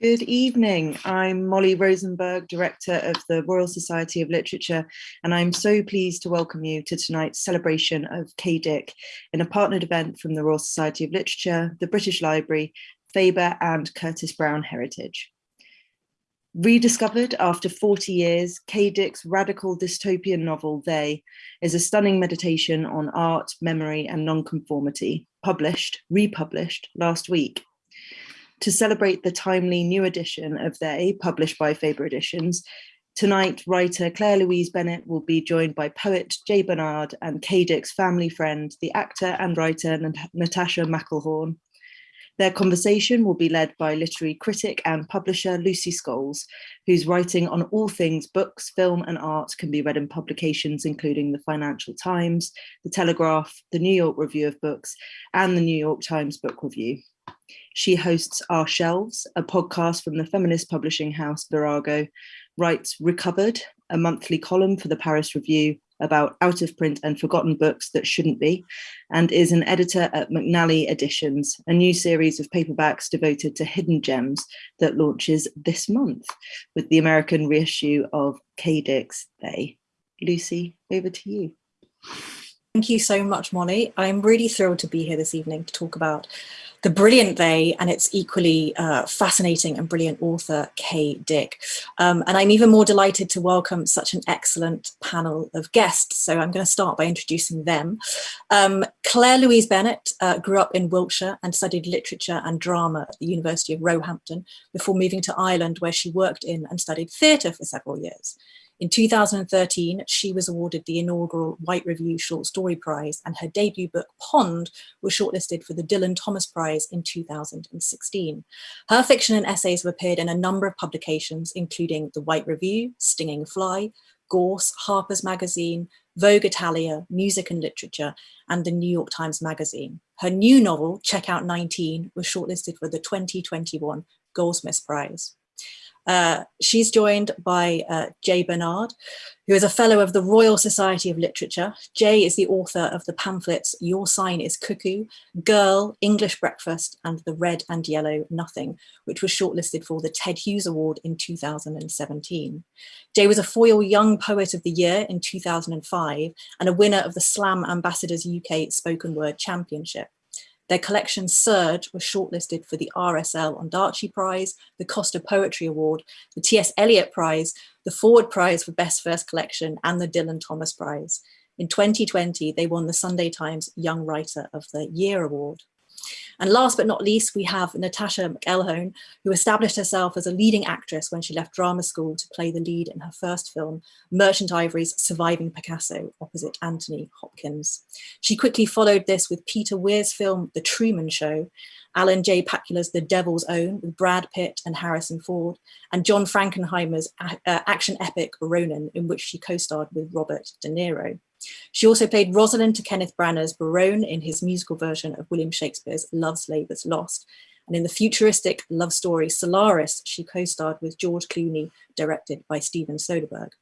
Good evening. I'm Molly Rosenberg, Director of the Royal Society of Literature, and I'm so pleased to welcome you to tonight's celebration of Kay Dick in a partnered event from the Royal Society of Literature, the British Library, Faber and Curtis Brown Heritage. Rediscovered after 40 years, Kay Dick's radical dystopian novel, They, is a stunning meditation on art, memory and nonconformity, published, republished last week to celebrate the timely new edition of They, published by Faber Editions, tonight writer Claire Louise Bennett will be joined by poet Jay Bernard and Kay Dick's family friend, the actor and writer Natasha McElhone. Their conversation will be led by literary critic and publisher Lucy Scholes, whose writing on all things books, film and art can be read in publications including the Financial Times, the Telegraph, the New York Review of Books and the New York Times Book Review. She hosts Our Shelves, a podcast from the feminist publishing house Virago, writes Recovered, a monthly column for the Paris Review about out of print and forgotten books that shouldn't be, and is an editor at McNally Editions, a new series of paperbacks devoted to hidden gems that launches this month with the American reissue of Kay Dick's They. Lucy, over to you. Thank you so much, Molly. I'm really thrilled to be here this evening to talk about the brilliant They and its equally uh, fascinating and brilliant author, Kay Dick. Um, and I'm even more delighted to welcome such an excellent panel of guests. So I'm going to start by introducing them. Um, Claire Louise Bennett uh, grew up in Wiltshire and studied literature and drama at the University of Roehampton before moving to Ireland, where she worked in and studied theatre for several years. In 2013, she was awarded the inaugural White Review Short Story Prize and her debut book, Pond, was shortlisted for the Dylan Thomas Prize in 2016. Her fiction and essays have appeared in a number of publications, including the White Review, Stinging Fly, Gorse, Harper's Magazine, Vogue Italia, Music and Literature, and the New York Times Magazine. Her new novel, Checkout 19, was shortlisted for the 2021 Goldsmiths Prize. Uh, she's joined by uh, Jay Bernard, who is a fellow of the Royal Society of Literature. Jay is the author of the pamphlets Your Sign is Cuckoo, Girl, English Breakfast, and The Red and Yellow Nothing, which was shortlisted for the Ted Hughes Award in 2017. Jay was a Foyle Young Poet of the Year in 2005 and a winner of the Slam Ambassadors UK Spoken Word Championship. Their collection Surge was shortlisted for the RSL Ondaatje Prize, the Costa Poetry Award, the T.S. Eliot Prize, the Forward Prize for Best First Collection, and the Dylan Thomas Prize. In 2020, they won the Sunday Times Young Writer of the Year Award. And last but not least, we have Natasha McElhone, who established herself as a leading actress when she left drama school to play the lead in her first film, Merchant Ivory's Surviving Picasso, opposite Anthony Hopkins. She quickly followed this with Peter Weir's film, The Truman Show, Alan J. Pakula's The Devil's Own with Brad Pitt and Harrison Ford, and John Frankenheimer's uh, action epic Ronin, in which she co-starred with Robert De Niro. She also played Rosalind to Kenneth Branagh's Berowne in his musical version of William Shakespeare's Love's Labour's Lost. And in the futuristic love story Solaris, she co-starred with George Clooney, directed by Steven Soderbergh.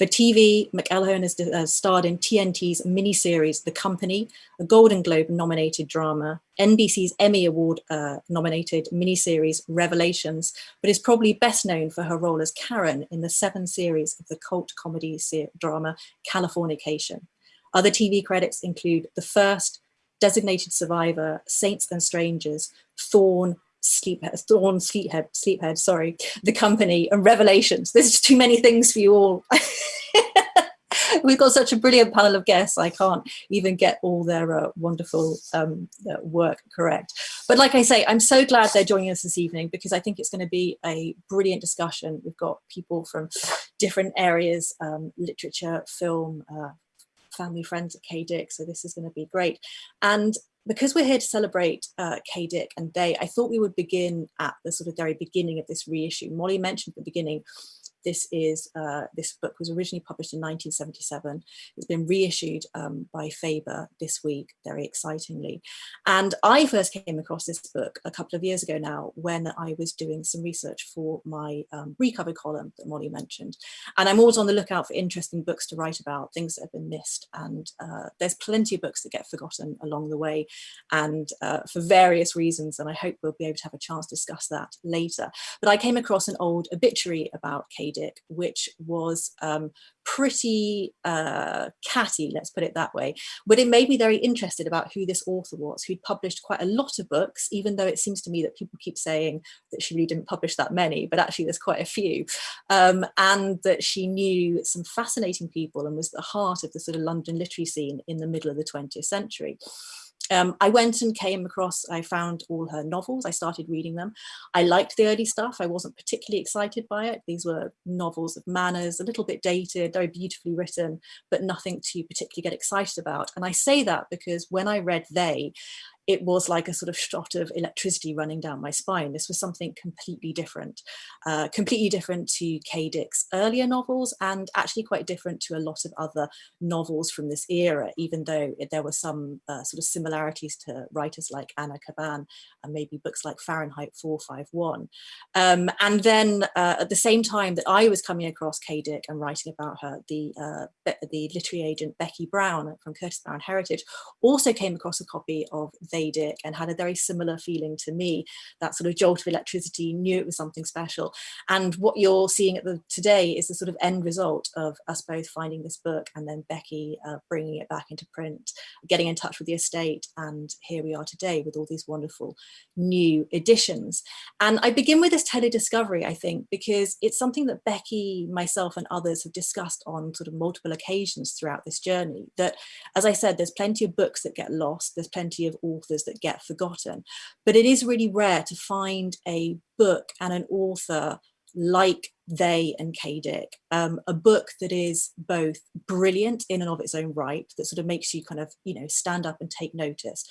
For TV, McElhone has starred in TNT's miniseries The Company, a Golden Globe nominated drama, NBC's Emmy Award uh, nominated miniseries Revelations, but is probably best known for her role as Karen in the seven series of the cult comedy drama Californication. Other TV credits include The First, Designated Survivor, Saints and Strangers, Thorne, Sleephead, Thorne, Sleephead, Sleephead, sorry, The Company, and Revelations. There's too many things for you all. We've got such a brilliant panel of guests, I can't even get all their uh, wonderful um, uh, work correct. But like I say, I'm so glad they're joining us this evening because I think it's going to be a brilliant discussion. We've got people from different areas, um, literature, film, uh, family friends at Kay Dick, so this is going to be great. And because we're here to celebrate uh, Kay Dick and They, I thought we would begin at the sort of very beginning of this reissue. Molly mentioned at the beginning this is uh, this book was originally published in 1977. It's been reissued um, by Faber this week, very excitingly. And I first came across this book a couple of years ago now when I was doing some research for my um, recovered column that Molly mentioned. And I'm always on the lookout for interesting books to write about, things that have been missed. And uh, there's plenty of books that get forgotten along the way and uh, for various reasons. And I hope we'll be able to have a chance to discuss that later. But I came across an old obituary about Kay Dick, which was um, pretty uh, catty, let's put it that way. But it made me very interested about who this author was, who'd published quite a lot of books, even though it seems to me that people keep saying that she really didn't publish that many, but actually there's quite a few. Um, and that she knew some fascinating people and was the heart of the sort of London literary scene in the middle of the 20th century. Um, I went and came across, I found all her novels, I started reading them. I liked the early stuff, I wasn't particularly excited by it. These were novels of manners, a little bit dated, very beautifully written, but nothing to particularly get excited about. And I say that because when I read They, it was like a sort of shot of electricity running down my spine. This was something completely different, uh, completely different to Kay Dick's earlier novels and actually quite different to a lot of other novels from this era, even though it, there were some uh, sort of similarities to writers like Anna Kavan and maybe books like Fahrenheit 451. Um, and then uh, at the same time that I was coming across Kay Dick and writing about her, the, uh, the literary agent Becky Brown from Curtis Brown Heritage also came across a copy of They Dick and had a very similar feeling to me, that sort of jolt of electricity, knew it was something special. And what you're seeing at the today is the sort of end result of us both finding this book and then Becky uh, bringing it back into print, getting in touch with the estate. And here we are today with all these wonderful new editions. And I begin with this tele-discovery, I think, because it's something that Becky, myself and others have discussed on sort of multiple occasions throughout this journey, that, as I said, there's plenty of books that get lost, there's plenty of authors that get forgotten, but it is really rare to find a book and an author like they and Kay Dick, um, a book that is both brilliant in and of its own right, that sort of makes you kind of, you know, stand up and take notice,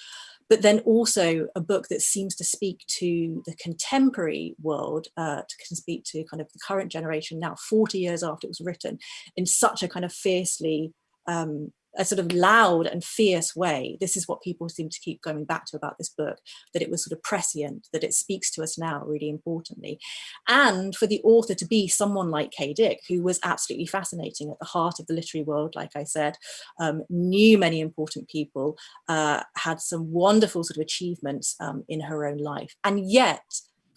but then also a book that seems to speak to the contemporary world, uh, to can speak to kind of the current generation now, 40 years after it was written, in such a kind of fiercely um, a sort of loud and fierce way. This is what people seem to keep going back to about this book, that it was sort of prescient, that it speaks to us now really importantly. And for the author to be someone like Kay Dick, who was absolutely fascinating at the heart of the literary world, like I said, um, knew many important people, uh, had some wonderful sort of achievements um, in her own life. And yet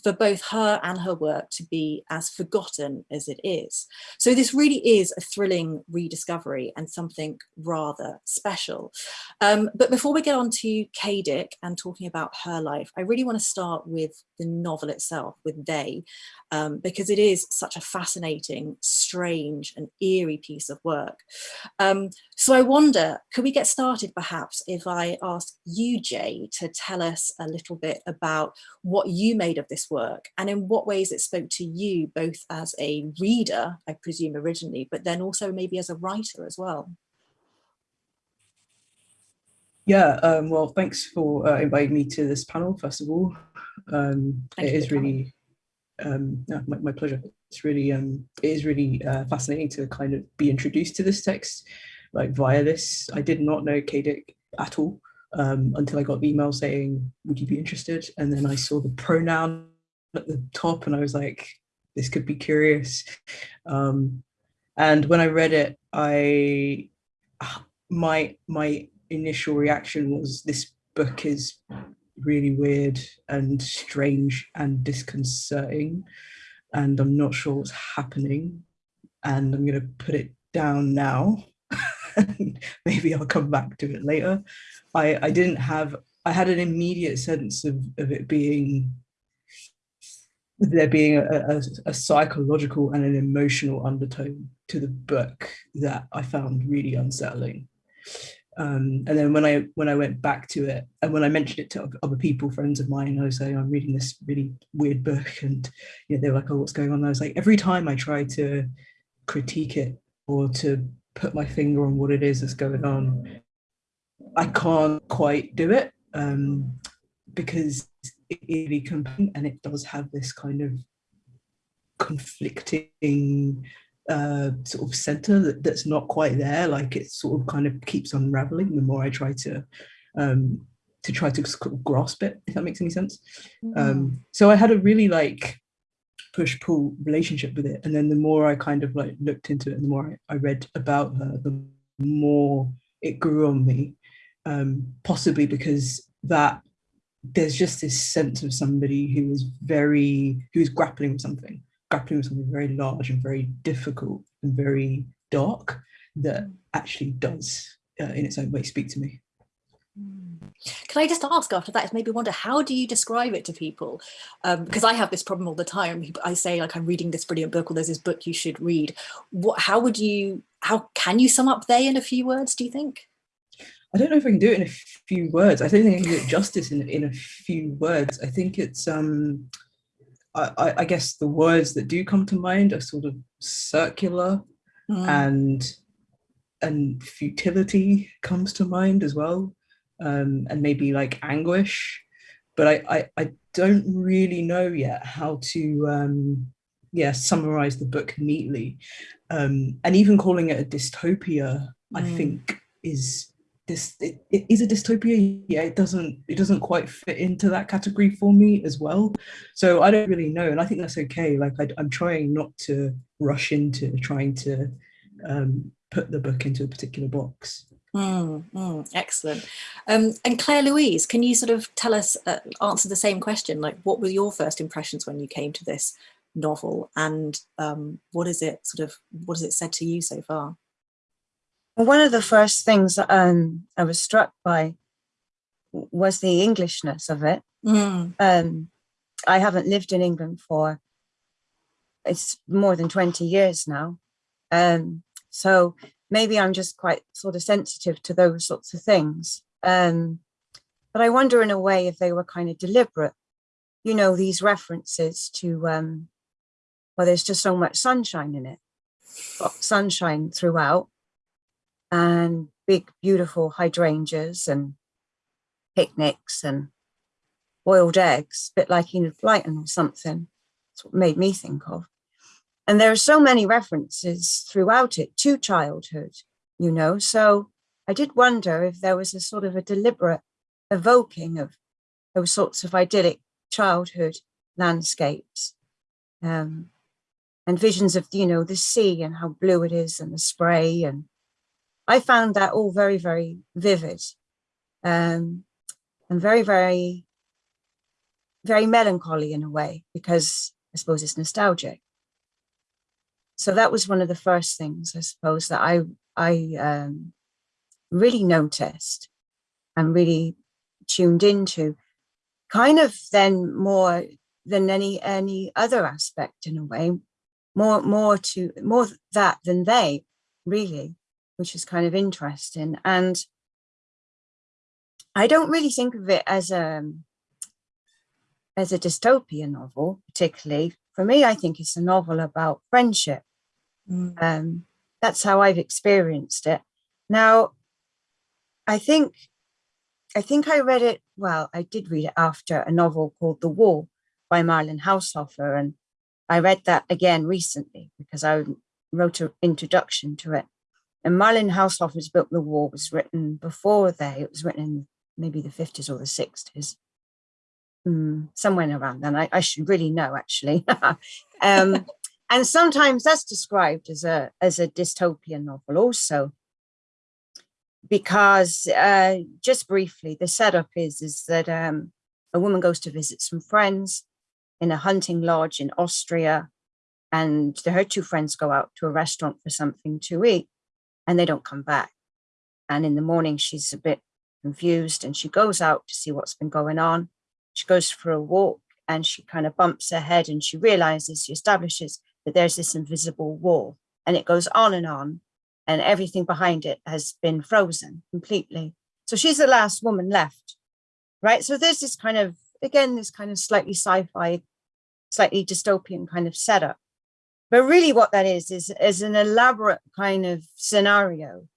for both her and her work to be as forgotten as it is. So this really is a thrilling rediscovery and something rather special. Um, but before we get on to Kay Dick and talking about her life, I really want to start with the novel itself, with They, um, because it is such a fascinating, strange and eerie piece of work. Um, so I wonder, could we get started perhaps if I ask you, Jay, to tell us a little bit about what you made of this work and in what ways it spoke to you both as a reader, I presume originally, but then also maybe as a writer as well. Yeah, um, well, thanks for uh, inviting me to this panel, first of all. Um, it is really, um, no, my, my, pleasure. It's really, um, it is really uh, fascinating to kind of be introduced to this text, like via this. I did not know Kay Dick at all um, until I got the email saying, would you be interested? And then I saw the pronoun at the top and I was like, this could be curious. Um, and when I read it, I, my, my initial reaction was this book is really weird and strange and disconcerting and I'm not sure what's happening and I'm going to put it down now maybe I'll come back to it later I I didn't have I had an immediate sense of, of it being there being a, a, a, psychological and an emotional undertone to the book that I found really unsettling. Um, and then when I when I went back to it and when I mentioned it to other people, friends of mine, I was saying I'm reading this really weird book, and you know, they were like, "Oh, what's going on?" And I was like, every time I try to critique it or to put my finger on what it is that's going on, I can't quite do it um, because it really compelling and it does have this kind of conflicting uh, sort of center that, that's not quite there. Like it sort of kind of keeps unraveling the more I try to um, to try to grasp it, if that makes any sense. Mm. Um, so I had a really like push pull relationship with it, and then the more I kind of like looked into it, and the more I, I read about her, the more it grew on me. Um, possibly because that there's just this sense of somebody who is very who's grappling with something grappling with something very large and very difficult and very dark that actually does uh, in its own way speak to me can I just ask after that, maybe wonder, how do you describe it to people? Um, because I have this problem all the time. I say like, I'm reading this brilliant book or there's this book you should read. What, how would you, how can you sum up they in a few words, do you think? I don't know if I can do it in a few words. I don't think I can do it justice in, in a few words. I think it's, um, I, I guess the words that do come to mind are sort of circular mm. and and futility comes to mind as well um, and maybe like anguish. But I, I, I don't really know yet how to um, yeah summarize the book neatly. Um, and even calling it a dystopia mm. I think is this it, it is a dystopia. Yeah it doesn't it doesn't quite fit into that category for me as well. So i don't really know and i think that's okay. Like I, am trying not to rush into trying to um, put the book into a particular box mm, mm, excellent um, and claire louise can you sort of tell us uh, answer the same question like what were your first impressions when you came to this novel and um, what is it sort of what has it said to you so far one of the first things um, I was struck by was the Englishness of it. Mm. Um, I haven't lived in England for it's more than 20 years now. Um, so maybe I'm just quite sort of sensitive to those sorts of things. Um, but I wonder in a way if they were kind of deliberate, you know, these references to, um, well, there's just so much sunshine in it, sunshine throughout and big, beautiful hydrangeas and picnics and boiled eggs, a bit like Enid Blyton or something. That's what made me think of. And there are so many references throughout it to childhood, you know, so I did wonder if there was a sort of a deliberate evoking of those sorts of idyllic childhood landscapes um, and visions of, you know, the sea and how blue it is and the spray and I found that all very, very vivid um, and very, very, very melancholy in a way, because I suppose it's nostalgic. So that was one of the first things, I suppose, that I, I um, really noticed and really tuned into, kind of then more than any any other aspect in a way, more more to more that than they really which is kind of interesting. And I don't really think of it as a, as a dystopian novel, particularly. For me, I think it's a novel about friendship. Mm. Um, that's how I've experienced it. Now, I think, I think I read it, well, I did read it after a novel called The Wall by Marlene Haushofer. And I read that again recently because I wrote an introduction to it. And Marlene Haushofer's book, The Wall, was written before they, it was written in maybe the 50s or the 60s, mm, somewhere around then. I, I, should really know, actually. um, and sometimes that's described as a, as a dystopian novel also, because uh, just briefly, the setup is, is that um, a woman goes to visit some friends in a hunting lodge in Austria, and her two friends go out to a restaurant for something to eat and they don't come back. And in the morning, she's a bit confused and she goes out to see what's been going on. She goes for a walk and she kind of bumps her head and she realizes, she establishes that there's this invisible wall and it goes on and on and everything behind it has been frozen completely. So she's the last woman left, right? So there's this kind of, again, this kind of slightly sci-fi, slightly dystopian kind of setup. But really what that is, is, is an elaborate kind of scenario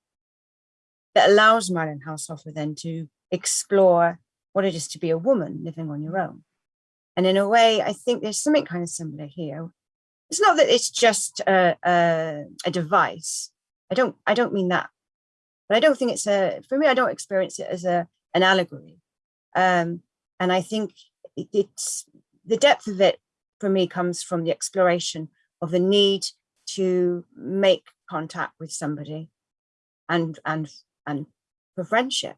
that allows Marlene Haushofer then to explore what it is to be a woman living on your own. And in a way, I think there's something kind of similar here. It's not that it's just a, a, a device. I don't I don't mean that, but I don't think it's a for me. I don't experience it as a an allegory, um, and I think it, it's the depth of it for me comes from the exploration of the need to make contact with somebody, and and and for friendship,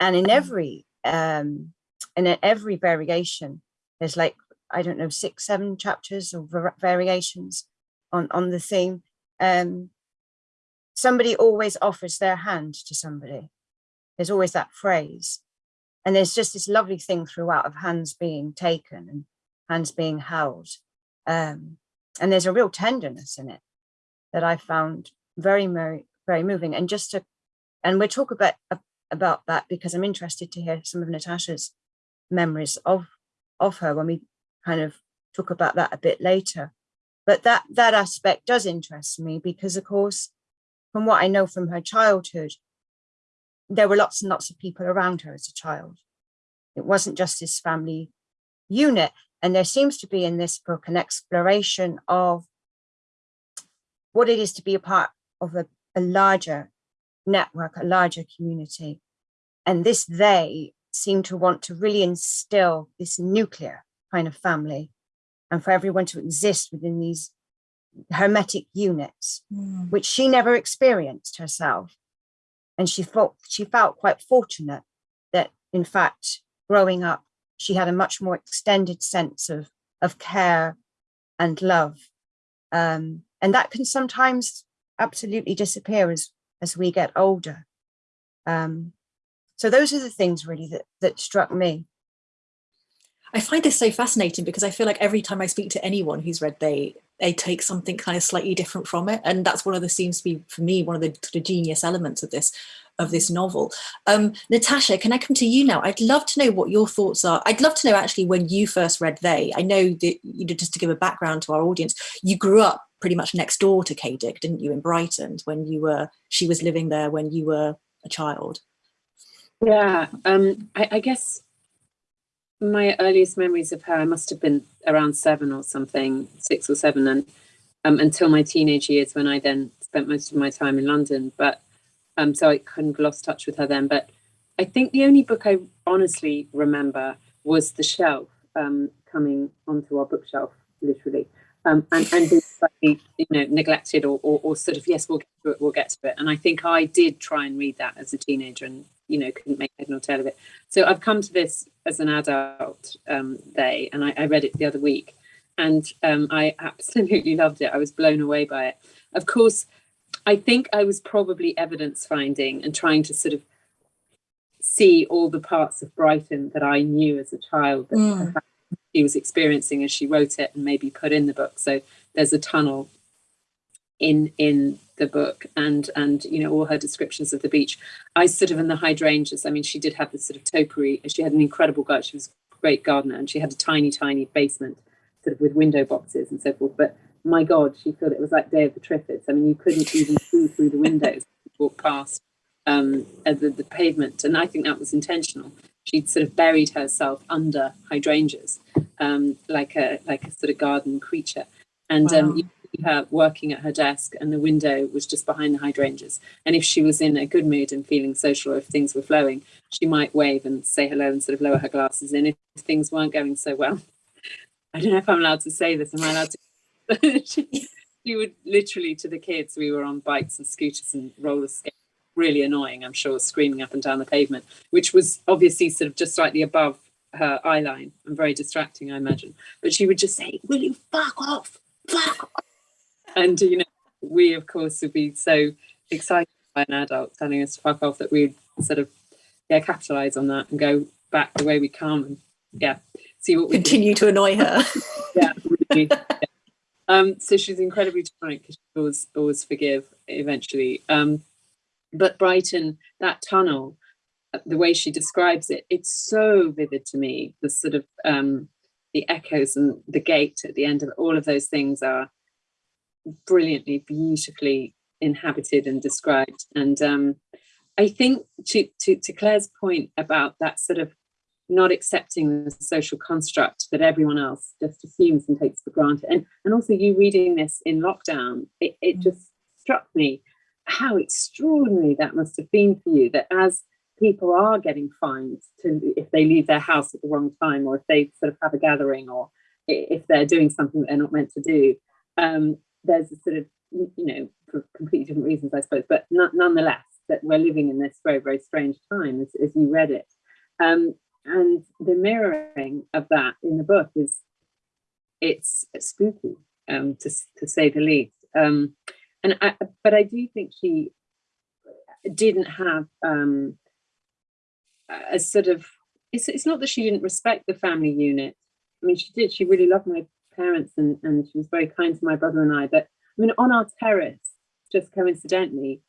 and in mm. every um, in every variation, there's like I don't know, six, seven chapters or variations on, on the theme. Um, somebody always offers their hand to somebody. There's always that phrase. And there's just this lovely thing throughout of hands being taken and hands being held. Um, and there's a real tenderness in it that I found very, very, very moving. And just to, and we'll talk about, about that because I'm interested to hear some of Natasha's memories of, of her when we kind of talk about that a bit later. But that, that aspect does interest me because of course, from what I know from her childhood, there were lots and lots of people around her as a child. It wasn't just this family unit. And there seems to be in this book an exploration of what it is to be a part of a, a larger network, a larger community. And this they seem to want to really instill this nuclear kind of family and for everyone to exist within these hermetic units, mm. which she never experienced herself. And she felt she felt quite fortunate that in fact, growing up, she had a much more extended sense of, of care and love. Um, and that can sometimes absolutely disappear as, as we get older. Um, so those are the things really that, that struck me. I find this so fascinating because I feel like every time I speak to anyone who's read they they take something kind of slightly different from it and that's one of the seems to be for me one of the, the genius elements of this of this novel. Um, Natasha, can I come to you now? I'd love to know what your thoughts are. I'd love to know actually when you first read They. I know that you know just to give a background to our audience, you grew up pretty much next door to Kay Dick, didn't you, in Brighton when you were she was living there when you were a child. Yeah, um, I, I guess my earliest memories of her, I must have been around seven or something, six or seven, and um, until my teenage years when I then spent most of my time in London. But um, so I kind of lost touch with her then. But I think the only book I honestly remember was The Shelf um, coming onto our bookshelf, literally, um, and, and being slightly, you know, neglected or, or, or sort of, yes, we'll get to it, we'll get to it. And I think I did try and read that as a teenager and you know couldn't make head nor tail of it so i've come to this as an adult um they and I, I, read it the other week and um i absolutely loved it. I was blown away by it. Of course i think i was probably evidence finding and trying to sort of see all the parts of brighton that i knew as a child that mm. she was experiencing as she wrote it and maybe put in the book. So there's a tunnel in in the book and and you know all her descriptions of the beach. I sort of in the hydrangeas i mean she did have this sort of topiary she had an incredible garden. She was a great gardener and she had a tiny tiny basement sort of with window boxes and so forth. But my god she thought it. Was like day of the triffids. I mean you couldn't even see through the windows walk past um the, the pavement. And i think that was intentional. She'd sort of buried herself under hydrangeas um like a like a sort of garden creature. And um, wow. um you, her working at her desk and the window was just behind the hydrangeas. And if she was in a good mood and feeling social or if things were flowing, she might wave and say hello and sort of lower her glasses in. If things weren't going so well, I don't know if I'm allowed to say this. Am I allowed to? she, she would literally to the kids, we were on bikes and scooters and roller skates really annoying, I'm sure, screaming up and down the pavement, which was obviously sort of just slightly above her eye line and very distracting, I imagine. But she would just say, Will you fuck off? Fuck off and you know, we of course would be so excited by an adult telling us to fuck off that we'd sort of yeah capitalize on that and go back the way we come and yeah see what we continue do. to annoy her. yeah, really, yeah. Um, so she's incredibly tolerant because she always always forgive eventually. Um, but Brighton, that tunnel, uh, the way she describes it, it's so vivid to me. The sort of um, the echoes and the gate at the end of all of those things are brilliantly, beautifully inhabited and described. And um, I think to, to, to Claire's point about that sort of not accepting the social construct that everyone else just assumes and takes for granted. And, and also you reading this in lockdown, it, it mm. just struck me how extraordinary that must have been for you that as people are getting fined to if they leave their house at the wrong time or if they sort of have a gathering or if they're doing something that they're not meant to do um, there's a sort of you know for completely different reasons i suppose but nonetheless that we're living in this very very strange time as, as you read it. Um, and the mirroring of that in the book is it's spooky um, to, to say the least. Um, and I, but i do think she didn't have um, a sort of it's, it's not that she didn't respect the family unit. I mean she did she really loved my parents and, and she was very kind to my brother and i but i mean on our terrace just coincidentally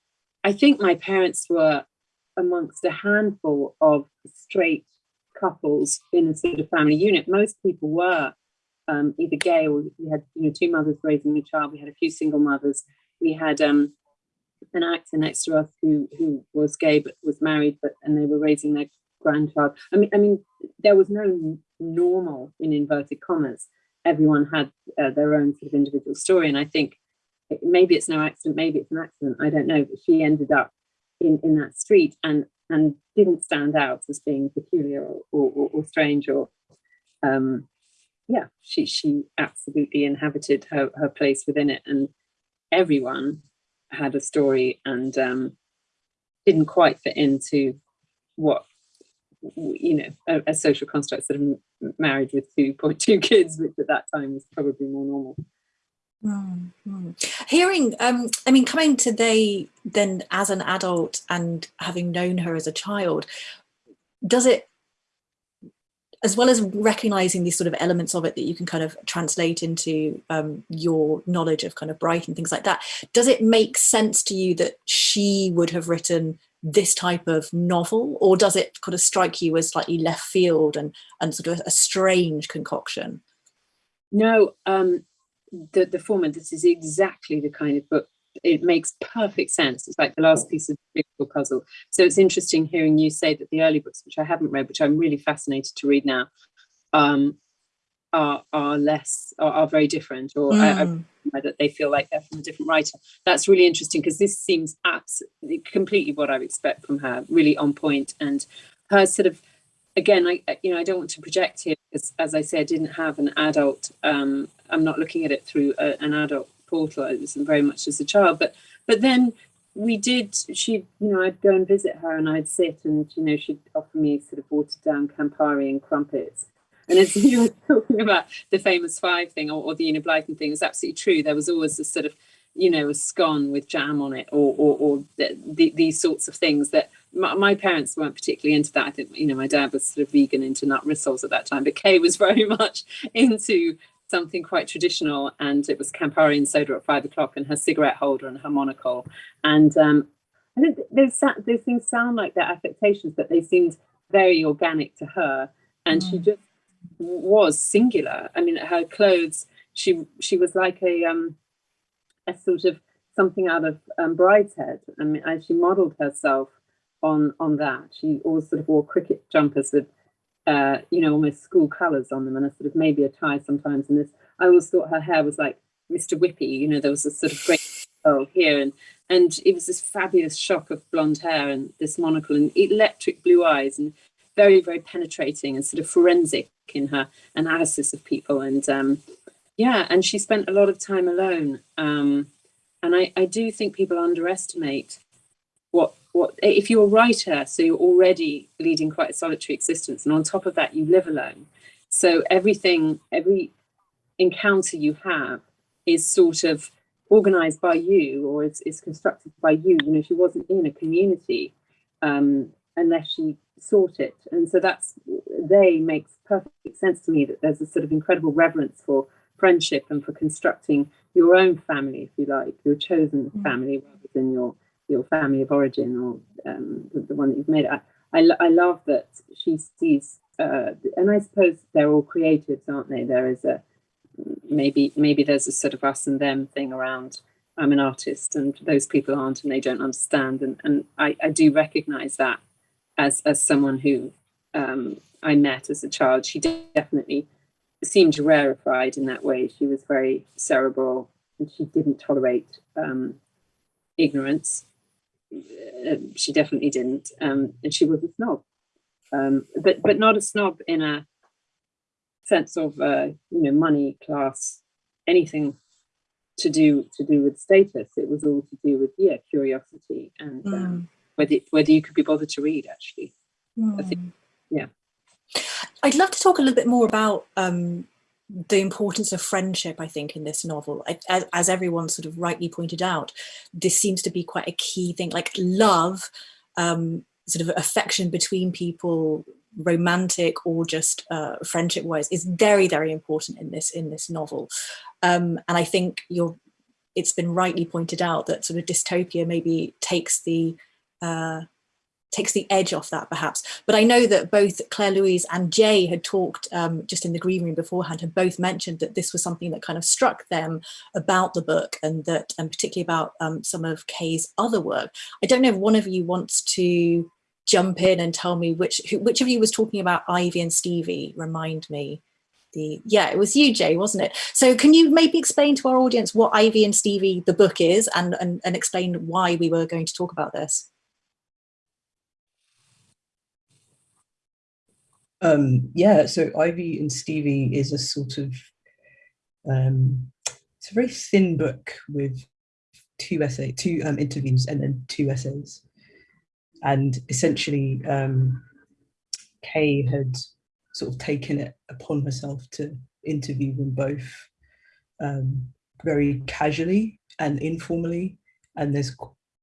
i think my parents were amongst a handful of straight couples in a sort of family unit most people were um, either gay or we had you know two mothers raising a child we had a few single mothers we had um, an actor next to us who who was gay but was married, but and they were raising their grandchild. I mean, I mean, there was no normal in inverted commas. Everyone had uh, their own sort of individual story, and I think maybe it's no accident, maybe it's an accident. I don't know, but she ended up in in that street and and didn't stand out as being peculiar or or, or strange or um yeah she she absolutely inhabited her her place within it and everyone had a story and um, didn't quite fit into what you know a, a social construct sort of married with 2.2 kids which at that time was probably more normal. Mm hearing um i mean coming to today then as an adult and having known her as a child does it as well as recognizing these sort of elements of it that you can kind of translate into um, your knowledge of kind of Brighton things like that, does it make sense to you that she would have written this type of novel or does it kind of strike you as slightly left field and, and sort of a strange concoction? No, um, the, the former, this is exactly the kind of book it makes perfect sense. It's like the last piece of the puzzle. So it's interesting hearing you say that the early books, which I haven't read, which I'm really fascinated to read now, um, are are less are, are very different, or mm. I, I, that they feel like they're from a different writer. That's really interesting because this seems absolutely completely what I would expect from her, really on point, and her sort of again, I you know I don't want to project here because as I said, I didn't have an adult. Um, I'm not looking at it through a, an adult portal. It was very much as a child, but but then we did. She, you know, I'd go and visit her, and I'd sit, and you know, she'd offer me sort of watered down Campari and crumpets. And as you were talking about the famous five thing or, or the Blyton thing, it's absolutely true. There was always this sort of, you know, a scone with jam on it, or or, or the, the, these sorts of things that my, my, parents weren't particularly into that. I think, you know, my dad was sort of vegan into nut rissoles at that time, but Kay was very much into something quite traditional and it was Campari and soda at five o'clock and her cigarette holder and her monocle. And um, I think those, those things sound like their affectations, but they seemed very organic to her. And mm. she just was singular. I mean, her clothes, she she was like a um, a sort of something out of um, Brideshead. I mean, she modeled herself on on that. She always sort of wore cricket jumpers with uh, you know, almost school colours on them and a sort of maybe a tie sometimes. And this, I always thought her hair was like Mr. Whippy, you know, there was a sort of great oh here and and it was this fabulous shock of blonde hair and this monocle and electric blue eyes and very, very penetrating and sort of forensic in her analysis of people. And um, yeah, and she spent a lot of time alone. Um, and I, I do think people underestimate what what if you're a writer, so you're already leading quite a solitary existence, and on top of that, you live alone. So everything, every encounter you have is sort of organized by you or is constructed by you. You know, she wasn't in a community um, unless she sought it. And so that's, they makes perfect sense to me that there's a sort of incredible reverence for friendship and for constructing your own family, if you like, your chosen mm. family rather than your your family of origin or um, the, the, one that you've made. I, I, I love that she sees, uh, and I suppose they're all creatives, aren't they? There is a maybe maybe there's a sort of us and them thing around. I'm an artist, and those people aren't, and they don't understand. And and I, I do recognise that as as someone who um, I met as a child. She definitely seemed rarefied in that way. She was very cerebral and she didn't tolerate um, ignorance. Uh, she definitely didn't. Um, and she was a snob, um, but but not a snob in a sense of uh, you know money, class, anything to do to do with status. It was all to do with yeah curiosity and um, mm. Whether whether you could be bothered to read actually. Mm. I think, mm. yeah. I'd love to talk a little bit more about um, the importance of friendship, I think, in this novel. As, as, everyone sort of rightly pointed out, this seems to be quite a key thing, like love, um, sort of affection between people, romantic or just uh, friendship-wise, is very, very important in this in this novel. Um, and I think you're, it's been rightly pointed out that sort of dystopia maybe takes the uh, takes the edge off that perhaps. But I know that both Claire Louise and Jay had talked um, just in the green room beforehand, had both mentioned that this was something that kind of struck them about the book and that, and particularly about um, some of Kay's other work. I don't know if one of you wants to jump in and tell me which, which of you was talking about Ivy and Stevie, remind me. The, yeah, it was you, Jay, wasn't it? So can you maybe explain to our audience what Ivy and Stevie, the book is, and, and, and explain why we were going to talk about this? Um, yeah, so Ivy and Stevie is a sort of, um, it's a very thin book with two essay, two um, interviews and then two essays. And essentially, um, Kay had sort of taken it upon herself to interview them both um, very casually and informally. And there's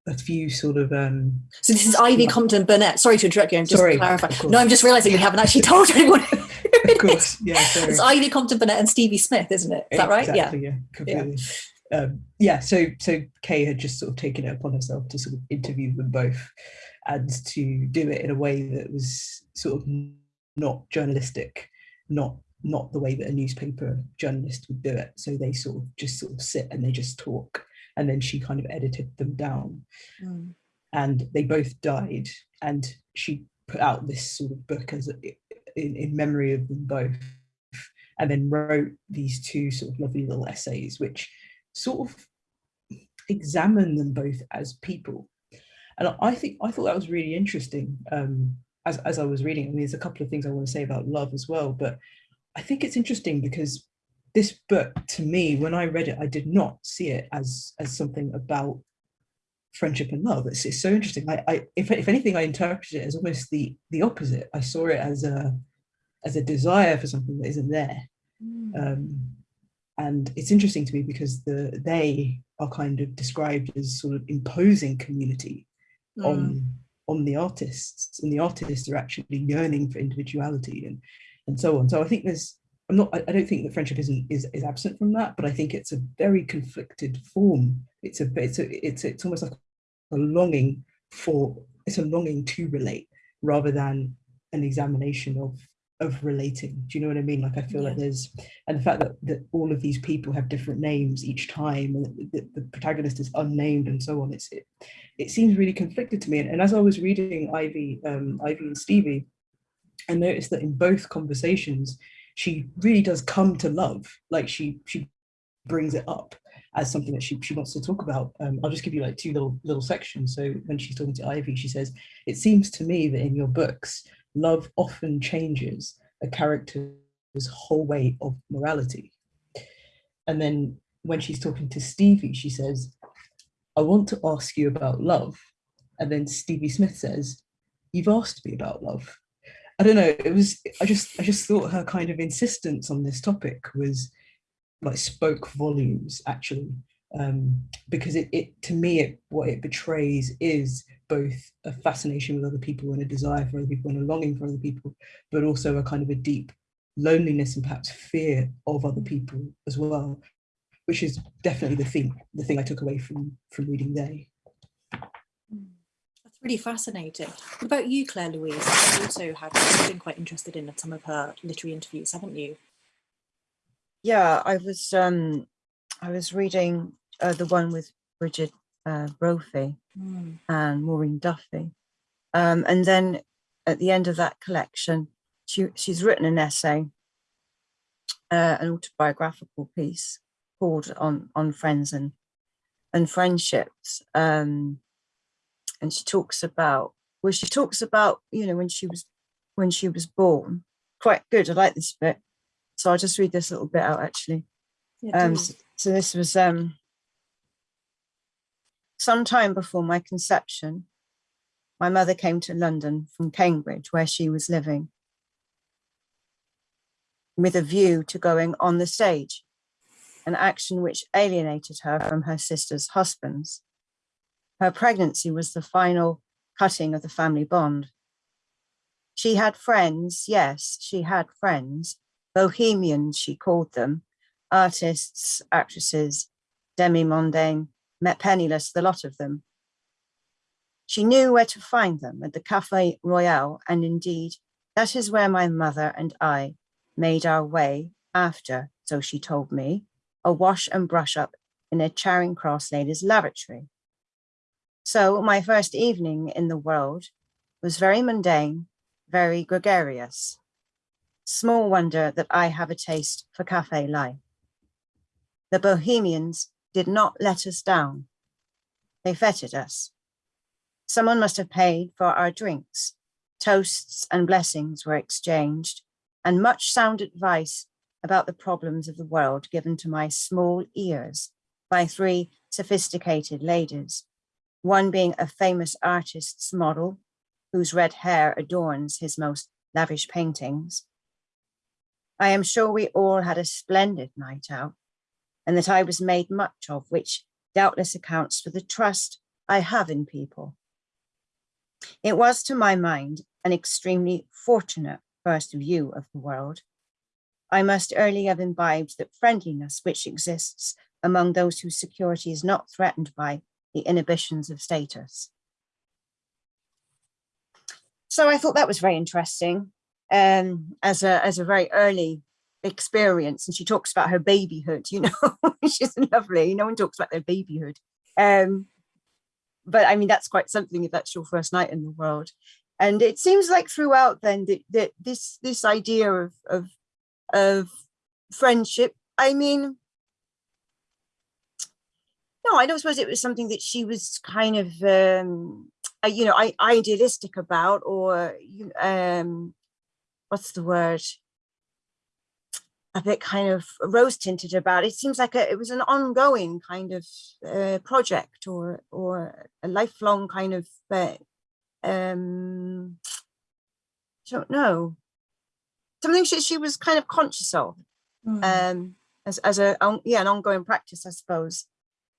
a few sort of um so this is ivy compton burnett. Sorry to interrupt you i'm just sorry, clarify no i'm just realizing we haven't actually told anyone. Of course. Yeah sorry. it's ivy compton burnett and stevie smith isn't it? Is that right? Exactly, yeah yeah. completely. Yeah. Um, yeah so so kay had just sort of taken it upon herself to sort of interview them both and to do it in a way that was sort of not journalistic not not the way that a newspaper journalist would do it. So they sort of just sort of sit and they just talk and then she kind of edited them down. Mm. And they both died, and she put out this sort of book as a, in, in memory of them both, and then wrote these two sort of lovely little essays, which sort of examine them both as people. And I think I thought that was really interesting um, as, as I was reading. I mean, there's a couple of things I want to say about love as well, but I think it's interesting because this book to me when i read it i did not see it as as something about friendship and love. It's, it's so interesting. I, I if, if anything i interpreted it as almost the the opposite. I saw it as a as a desire for something that isn't there. Mm. um, and it's interesting to me because the they are kind of described as sort of imposing community mm. on on the artists and the artists are actually yearning for individuality and and so on. So i think there's I'm not, I don't think that friendship isn't is, is absent from that, but I think it's a very conflicted form. It's a it's a it's it's almost like a longing for it's a longing to relate rather than an examination of of relating. Do you know what I mean? Like I feel yeah. like there's and the fact that that all of these people have different names each time and the, the protagonist is unnamed and so on. It's it, it seems really conflicted to me. And, and as I was reading Ivy, um, Ivy and Stevie, I noticed that in both conversations, she really does come to love. Like she she brings it up as something that she, she wants to talk about. Um, I'll just give you like two little little sections. So when she's talking to Ivy, she says, it seems to me that in your books, love often changes a character's whole way of morality. And then when she's talking to Stevie, she says, I want to ask you about love. And then Stevie Smith says, you've asked me about love. I don't know, it was, I just, I just thought her kind of insistence on this topic was like spoke volumes actually, um, because it, it, to me, it, what it betrays is both a fascination with other people and a desire for other people and a longing for other people, but also a kind of a deep loneliness and perhaps fear of other people as well, which is definitely the thing, the thing I took away from, from reading They really fascinating. What about you, Claire Louise? You also have been quite interested in some of her literary interviews, haven't you? Yeah, I was um, I was reading uh, the one with Bridget uh, Brophy mm. and Maureen Duffy. Um, and then at the end of that collection, she, she's written an essay, uh, an autobiographical piece called on, on friends and, and friendships. Um, and she talks about, well, she talks about, you know, when she was, when she was born, quite good. I like this bit. So I'll just read this little bit out actually. Yeah, Um, so, so this was um, some time before my conception. My mother came to London from Cambridge, where she was living, with a view to going on the stage, an action which alienated her from her sister's husbands. Her pregnancy was the final cutting of the family bond. She had friends, yes, she had friends, bohemians, she called them, artists, actresses, demi-mondaine, met penniless, the lot of them. She knew where to find them at the Café Royal, and indeed, that is where my mother and I made our way after, so she told me, a wash and brush up in a Charing Cross ladies' lavatory. So my first evening in the world was very mundane, very gregarious. Small wonder that I have a taste for cafe life. The Bohemians did not let us down. They feted us. Someone must have paid for our drinks. Toasts and blessings were exchanged, and much sound advice about the problems of the world given to my small ears by three sophisticated ladies, one being a famous artist's model whose red hair adorns his most lavish paintings. I am sure we all had a splendid night out and that I was made much of, which doubtless accounts for the trust I have in people. It was, to my mind, an extremely fortunate first view of the world. I must early have imbibed that friendliness which exists among those whose security is not threatened by the inhibitions of status. So I thought that was very interesting um, as, a, as a very early experience. And she talks about her babyhood, you know, is lovely. No one talks about their babyhood. Um, but I mean, that's quite something if that's your first night in the world. And it seems like throughout then that, that this this idea of, of of friendship, I mean, no, I don't suppose it was something that she was kind of, um, uh, you know, I, idealistic about, or um, what's the word? A bit kind of rose tinted about. It seems like a, it was an ongoing kind of uh, project, or or a lifelong kind of. Uh, um, I don't know. Something she, she was kind of conscious of, mm. um, as as a yeah an ongoing practice, I suppose.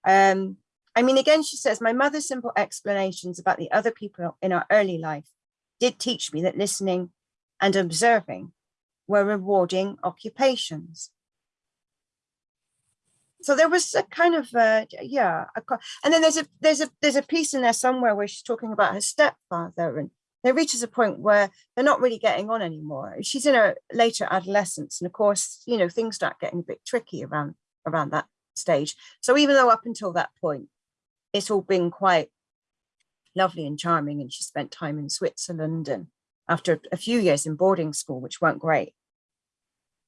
Um, I mean, again, she says, my mother's simple explanations about the other people in our early life did teach me that listening and observing were rewarding occupations. So there was a kind of, uh, yeah, a, and then there's a there's a there's a piece in there somewhere where she's talking about her stepfather, and there reaches a point where they're not really getting on anymore. She's in her later adolescence, and of course, you know, things start getting a bit tricky around around that stage. So even though up until that point, it's all been quite lovely and charming, and she spent time in Switzerland and after a few years in boarding school, which weren't great.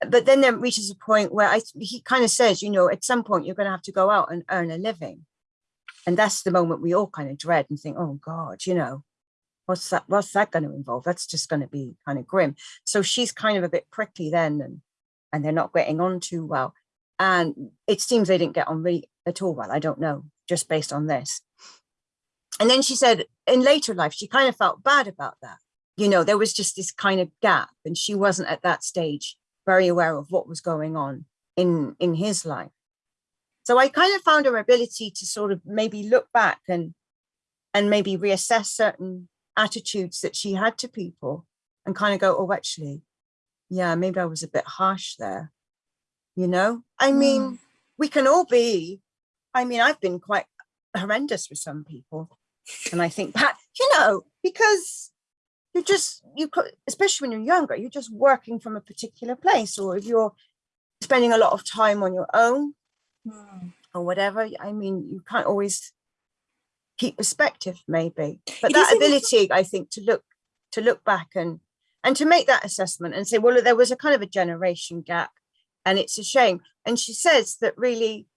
But then there reaches a point where I, he kind of says, you know, at some point you're going to have to go out and earn a living. And that's the moment we all kind of dread and think, oh God, you know, what's that, what's that going to involve? That's just going to be kind of grim. So she's kind of a bit prickly then and, and they're not getting on too well. And it seems they didn't get on really at all well. I don't know, just based on this. And then she said in later life, she kind of felt bad about that. You know, there was just this kind of gap and she wasn't at that stage very aware of what was going on in, in his life. So I kind of found her ability to sort of maybe look back and, and maybe reassess certain attitudes that she had to people and kind of go, oh, actually, yeah, maybe I was a bit harsh there you know i mean mm. we can all be i mean i've been quite horrendous with some people and i think that you know because you just you could especially when you're younger you're just working from a particular place or if you're spending a lot of time on your own mm. or whatever i mean you can't always keep perspective maybe but it that ability i think to look to look back and and to make that assessment and say, well, there was a kind of a generation gap and it's a shame. And she says that really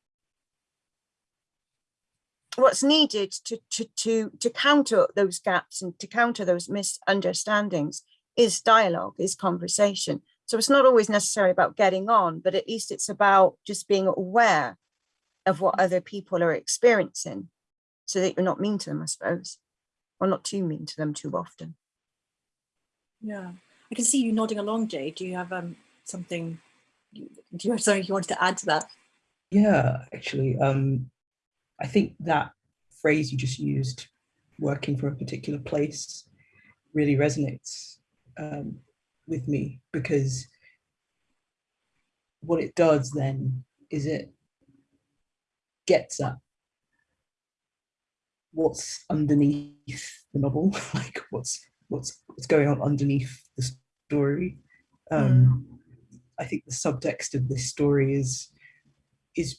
what's needed to, to, to, to counter those gaps and to counter those misunderstandings is dialogue, is conversation. So it's not always necessary about getting on, but at least it's about just being aware of what other people are experiencing so that you're not mean to them, I suppose, or not too mean to them too often. Yeah, I can see you nodding along, Jay. Do you have um, something, do you have something you wanted to add to that? Yeah, actually, um, I think that phrase you just used, working from a particular place, really resonates um, with me because what it does then is it gets at what's underneath the novel, like what's what's what's going on underneath the story. Um, mm. I think the subtext of this story is is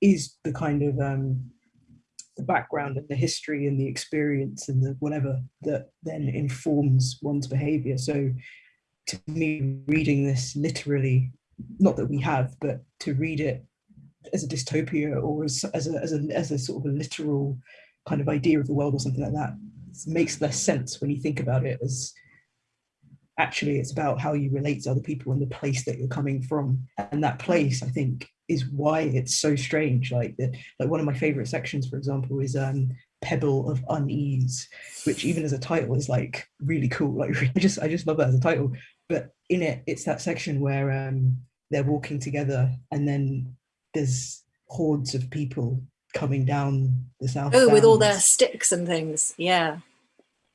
is the kind of um, the background and the history and the experience and the whatever that then informs one's behavior. So to me, reading this literally, not that we have, but to read it as a dystopia or as, as, a, as, a, as a sort of a literal kind of idea of the world or something like that makes less sense when you think about it as actually it's about how you relate to other people and the place that you're coming from. And that place i think is why it's so strange. Like that like one of my favorite sections for example is um pebble of unease which even as a title is like really cool. Like i just i just love that as a title. But in it it's that section where um they're walking together and then there's hordes of people coming down the south oh with all their sticks and things. Yeah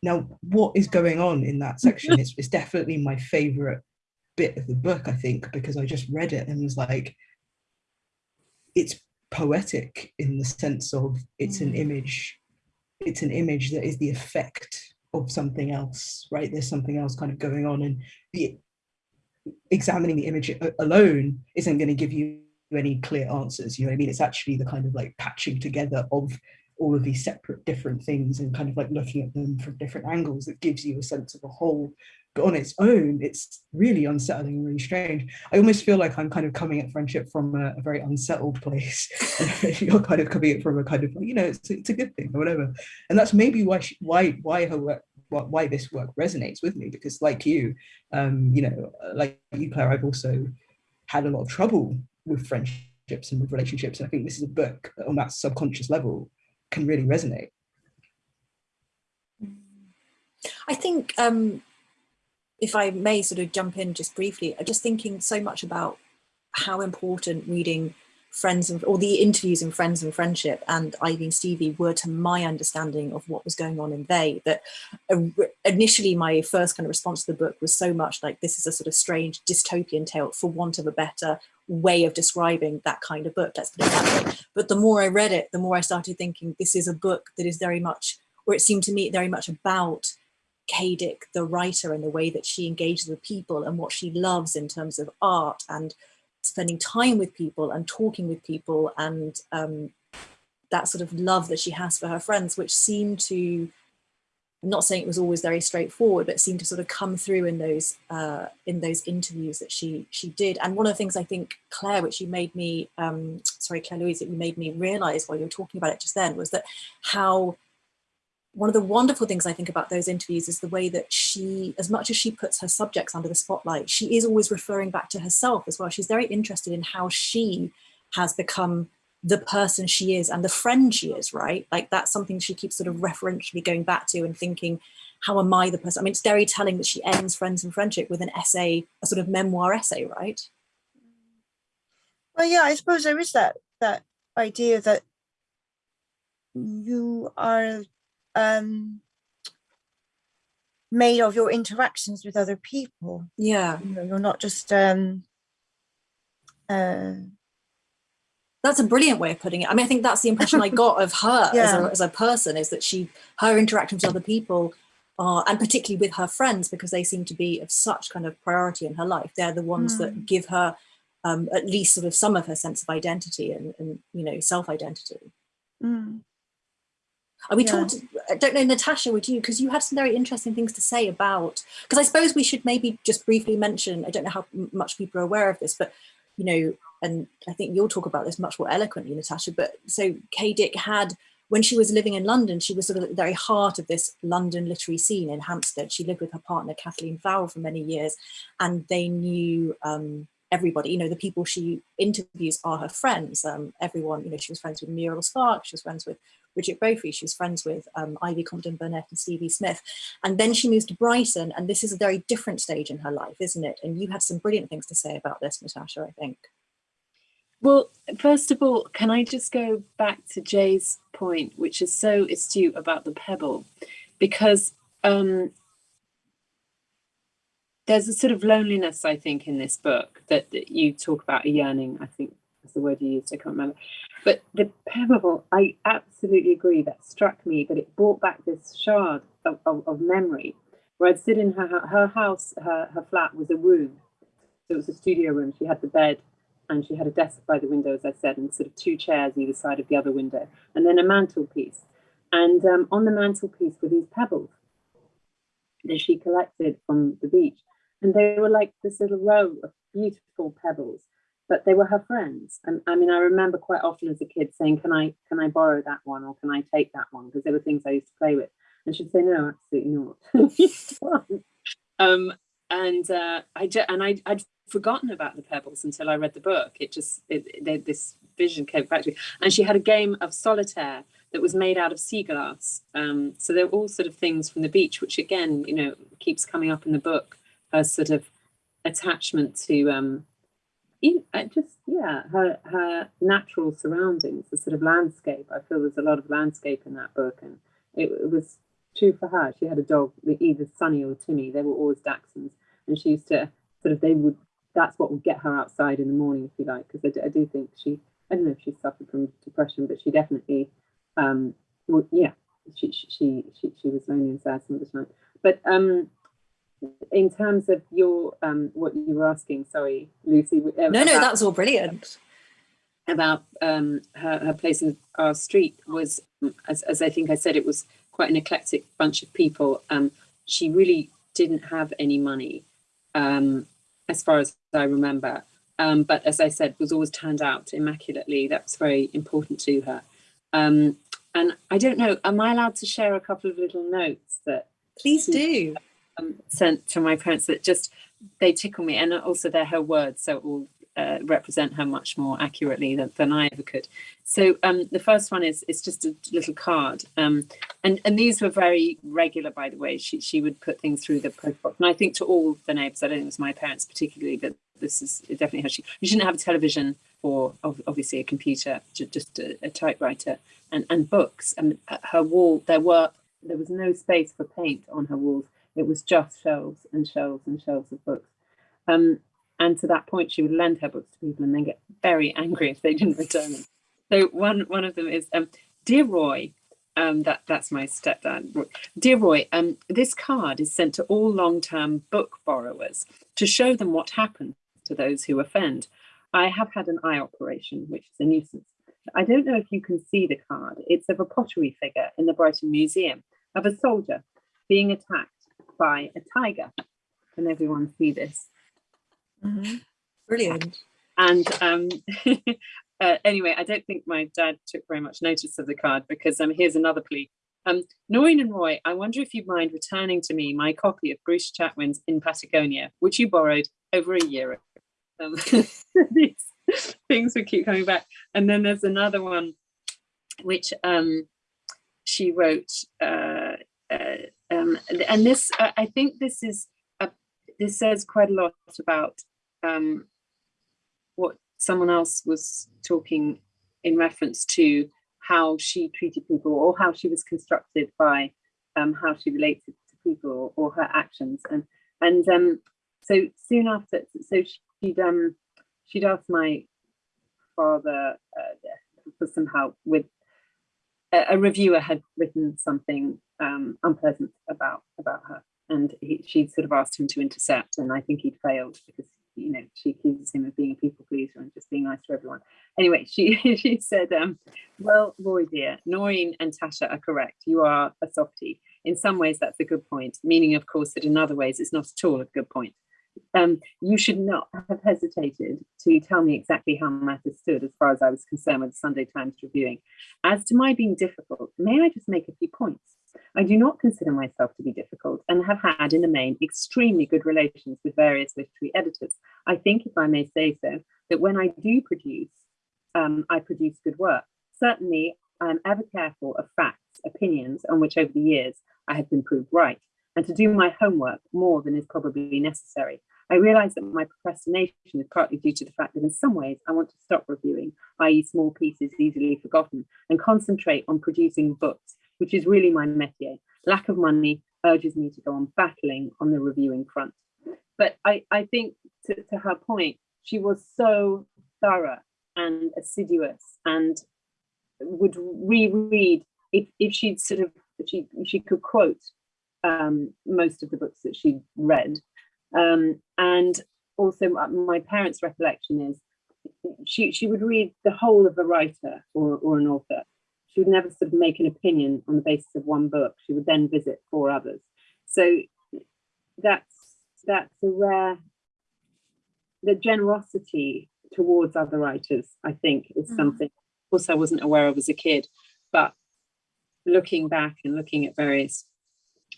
now what is going on in that section is, is definitely my favorite bit of the book i think because i just read it and was like it's poetic in the sense of it's mm. an image it's an image that is the effect of something else right there's something else kind of going on and the examining the image alone isn't going to give you any clear answers you know what i mean it's actually the kind of like patching together of all of these separate different things and kind of like looking at them from different angles that gives you a sense of a whole but on its own it's really unsettling and really strange. I almost feel like i'm kind of coming at friendship from a, a very unsettled place. You're kind of coming at from a kind of you know it's, it's a good thing or whatever. And that's maybe why she, why why her work why this work resonates with me because like you um you know like you claire i've also had a lot of trouble with friendships and with relationships. And i think this is a book on that subconscious level can really resonate i think um if I may sort of jump in just briefly, just thinking so much about how important reading Friends and or the interviews in Friends and Friendship and Ivy and Stevie were to my understanding of what was going on in they. That initially my first kind of response to the book was so much like this is a sort of strange dystopian tale for want of a better way of describing that kind of book. Let's put it that way. But the more I read it, the more I started thinking this is a book that is very much, or it seemed to me very much about Kay Dick, the writer, and the way that she engages with people and what she loves in terms of art and spending time with people and talking with people and um, that sort of love that she has for her friends, which seemed to, I'm not saying it was always very straightforward, but seemed to sort of come through in those uh, in those interviews that she she did. And one of the things I think, Claire, which you made me, um, sorry, Claire Louise, that you made me realize while you were talking about it just then, was that how one of the wonderful things I think about those interviews is the way that she, as much as she puts her subjects under the spotlight, she is always referring back to herself as well. She's very interested in how she has become the person she is and the friend she is, right? Like that's something she keeps sort of referentially going back to and thinking, how am I the person? I mean, it's very telling that she ends Friends and Friendship with an essay, a sort of memoir essay, right? Well, yeah, I suppose there is that that idea that you are um, made of your interactions with other people. Yeah. You know, you're not just um, uh, that's a brilliant way of putting it. I mean, I think that's the impression I got of her yeah. as, a, as, a, person is that she, her interactions with other people are, and particularly with her friends, because they seem to be of such kind of priority in her life. They're the ones mm. that give her um, at least sort of some of her sense of identity and, and you know, self-identity. Mm. And we yeah. talked, I don't know, Natasha, would you, because you had some very interesting things to say about, because I suppose we should maybe just briefly mention, I don't know how much people are aware of this, but, you know, and I think you'll talk about this much more eloquently, Natasha, but so Kay Dick had, when she was living in London, she was sort of at the very heart of this London literary scene in Hampstead. She lived with her partner, Kathleen Farrell, for many years, and they knew um, everybody, you know, the people she interviews are her friends. Um, everyone, you know, she was friends with Muriel Spark, she was friends with Brigid Brophy, she was friends with um, Ivy Compton Burnett and Stevie Smith. And then she moves to Brighton, and this is a very different stage in her life, isn't it? And you have some brilliant things to say about this, Natasha, I think. Well, first of all, can I just go back to Jay's point, which is so astute about the pebble, because um, there's a sort of loneliness, I think, in this book that, that you talk about a yearning, I think is the word you used, I can't remember. But the pebble, I absolutely agree, that struck me, that it brought back this shard of, of, of memory where I'd sit in her, her house, her, her flat was a room. So it was a studio room. She had the bed and she had a desk by the window, as I said, and sort of two chairs either side of the other window, and then a mantelpiece. And um, on the mantelpiece were these pebbles that she collected from the beach. And they were like this little row of beautiful pebbles, but they were her friends. And I mean, I remember quite often as a kid saying, can I, can I borrow that one or can I take that one? Because they were things I used to play with. And she'd say, no, absolutely not. um, and uh, I and I, I'd forgotten about the pebbles until I read the book. It just, it, this vision came back to me. And she had a game of solitaire that was made out of sea glass. Um, so they're all sort of things from the beach, which again, you know, keeps coming up in the book her sort of attachment to um, uh, just yeah her her natural surroundings, the sort of landscape. I feel there's a lot of landscape in that book, and it, it was true for her. She had a dog, either Sunny or Timmy. They were always Dachshunds, and she used to sort of they would. That's what would get her outside in the morning, if you like, because I, do, I do think she. I don't know if she suffered from depression, but she definitely, um, well, yeah, she she she she was lonely and sad some of the time. But um, in terms of your um, what you were asking, sorry, Lucy. Uh, no, no, that was all brilliant. About um, her, her place in our street was, as, as I think I said, it was quite an eclectic bunch of people. Um, she really didn't have any money, um, as far as I remember. Um, but as I said, was always turned out immaculately. That's very important to her. Um, and I don't know, am I allowed to share a couple of little notes that? Please do um, sent to my parents that just they tickle me and also they're her words so it will uh, represent her much more accurately than, than I ever could. So um, the first one is it's just a little card, um, and and these were very regular, by the way. She she would put things through the post box, and I think to all the neighbours, I don't think it was my parents particularly, but this is definitely how she. You shouldn't have a television or obviously a computer, just a, a typewriter and and books. And her wall, there were there was no space for paint on her walls it was just shelves and shelves and shelves of books. Um, and to that point, she would lend her books to people and then get very angry if they didn't return them. So one one of them is, um, Dear Roy, um, that that's my stepdad. Dear Roy, um, this card is sent to all long-term book borrowers to show them what happens to those who offend. I have had an eye operation, which is a nuisance. I don't know if you can see the card. It's of a pottery figure in the Brighton Museum of a soldier being attacked by a tiger. Can everyone see this? Mm -hmm. Brilliant. And um, uh, anyway, I don't think my dad took very much notice of the card because um, here's another plea. Um, Noreen and Roy, I wonder if you'd mind returning to me my copy of Bruce Chatwin's In Patagonia, which you borrowed over a year ago. Um, these things would keep coming back. And then there's another one which um, she wrote uh, uh, um, and this, uh, I think this is, a, this says quite a lot about um, what someone else was talking in reference to how she treated people or how she was constructed by um, how she related to people or, her actions. And and um, so soon after, so she'd um, she'd asked my father uh, for some help with a, a reviewer had written something um, unpleasant about about her, and he, she sort of asked him to intercept, and I think he'd failed because you know she accuses him of being a people pleaser and just being nice to everyone. Anyway, she she said, um, Well, Roy dear, Noreen and Tasha are correct. You are a softie. In some ways, that's a good point, meaning, of course, that in other ways, it's not at all a good point. Um, you should not have hesitated to tell me exactly how matters stood as far as I was concerned with the Sunday Times reviewing. As to my being difficult, may I just make a few points? I do not consider myself to be difficult and have had, in the main, extremely good relations with various literary editors. I think, if I may say so, that when I do produce, um, I produce good work. Certainly, I am ever careful of facts, opinions on which over the years I have been proved right, and to do my homework more than is probably necessary. I realise that my procrastination is partly due to the fact that in some ways I want to stop reviewing, i.e. small pieces easily forgotten, and concentrate on producing books, which is really my métier. Lack of money urges me to go on battling on the reviewing front. But I, I think to, to her point, she was so thorough and assiduous and would reread if, if she'd sort of she she could quote um, most of the books that she'd read um, and also my parents recollection is she she would read the whole of a writer or, or an author she would never sort of make an opinion on the basis of one book she would then visit four others so that's that's a rare the generosity towards other writers, I think, is mm. something also I wasn't aware of as a kid. But looking back and looking at various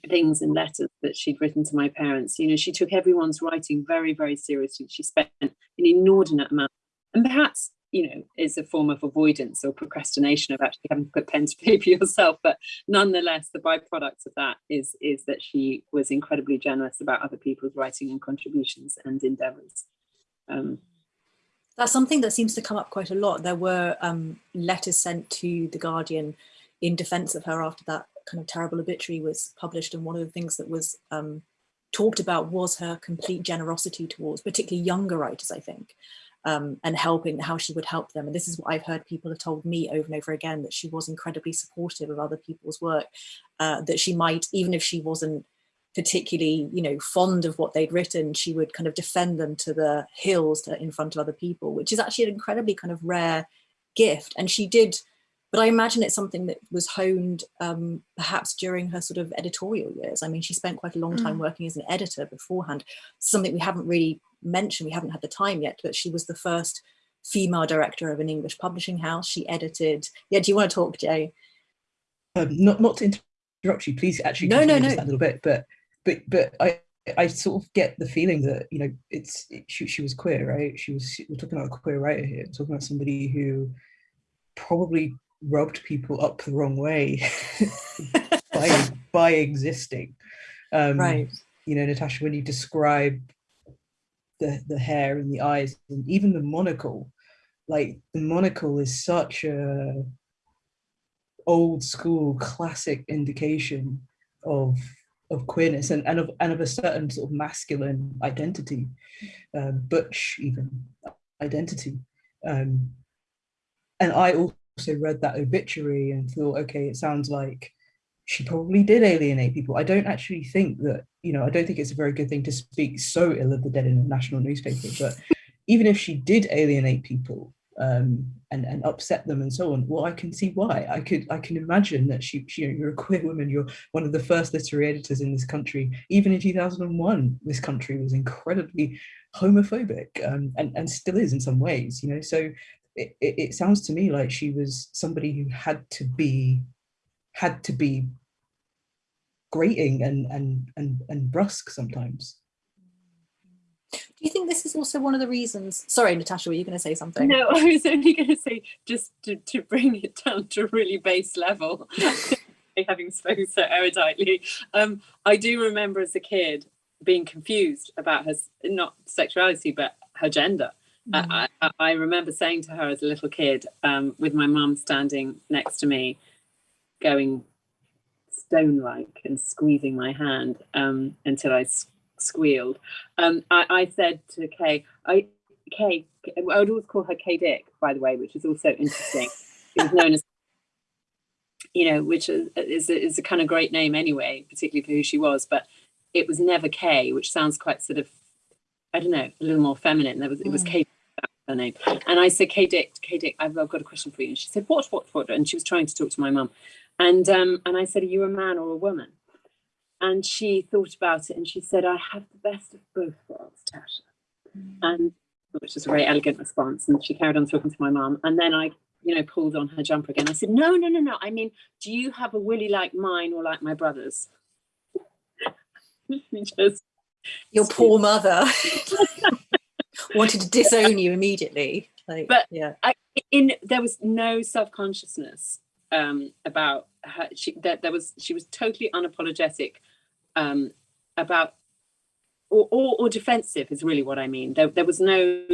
things and letters that she'd written to my parents, you know, she took everyone's writing very, very seriously. She spent an inordinate amount, and perhaps, you know, is a form of avoidance or procrastination of actually having to put pen to paper yourself. But nonetheless, the byproduct of that is is that she was incredibly generous about other people's writing and contributions and endeavors. Um, that's something that seems to come up quite a lot. There were um, letters sent to The Guardian in defense of her after that kind of terrible obituary was published. And one of the things that was um, talked about was her complete generosity towards particularly younger writers, I think, um, and helping how she would help them. And this is what I've heard people have told me over and over again, that she was incredibly supportive of other people's work, uh, that she might, even if she wasn't particularly, you know, fond of what they'd written, she would kind of defend them to the hills to, in front of other people, which is actually an incredibly kind of rare gift. And she did, but I imagine it's something that was honed um, perhaps during her sort of editorial years. I mean, she spent quite a long time mm. working as an editor beforehand, something we haven't really mentioned, we haven't had the time yet, but she was the first female director of an English publishing house. She edited, yeah, do you want to talk, Jay? Um, not, not to interrupt you, please actually no, no, no. a little bit, but but but I I sort of get the feeling that you know it's it, she, she was queer, right? She was we're talking about a queer writer here, we're talking about somebody who probably rubbed people up the wrong way by by existing. Um, right. You know, Natasha, when you describe the the hair and the eyes and even the monocle, like the monocle is such a old school classic indication of of queerness and, and of and of a certain sort of masculine identity, um, butch even identity. Um, and I also read that obituary and thought, okay, it sounds like she probably did alienate people. I don't actually think that, you know, I don't think it's a very good thing to speak so ill of the dead in a national newspaper, but even if she did alienate people, um, and, and upset them and so on. Well, I can see why. I could I can imagine that she, she, you know, you're a queer woman, you're one of the first literary editors in this country. Even in 2001, this country was incredibly homophobic um, and, and still is in some ways, you know. So it, it, it sounds to me like she was somebody who had to be had to be grating and and and, and brusque sometimes. Do you think this is also one of the reasons? Sorry, Natasha, were you going to say something? No, I was only going to say just to, to bring it down to a really base level, having spoken so eruditely. Um, I do remember as a kid being confused about her, not sexuality, but her gender. Mm. I, I, I, remember saying to her as a little kid, um, with my mum standing next to me, going stone-like and squeezing my hand um, until I squealed. Um, I, I, said to Kay, I, Kay, I would always call her Kay Dick, by the way, which is also interesting. It was known as, you know, which is, is, a, is a kind of great name anyway, particularly for who she was, but it was never Kay, which sounds quite sort of, I don't know, a little more feminine. There was. It was mm. Kay. Her name. And I said, Kay Dick, Kay Dick, I've, I've got a question for you. And she said, what, what, what? And she was trying to talk to my mum. And, um, and I said, are you a man or a woman? And she thought about it and she said, I have the best of both worlds, Tasha. Mm. And which was a very elegant response. And she carried on talking to my mum. And then I, you know, pulled on her jumper again. I said, no, no, no, no. I mean, do you have a willy like mine or like my brother's? just your poor mother wanted to disown you immediately. Like, but yeah, I, in there was no self consciousness um, about her. She that there was she was totally unapologetic um, about or, or, or defensive is really what I mean. There there was no.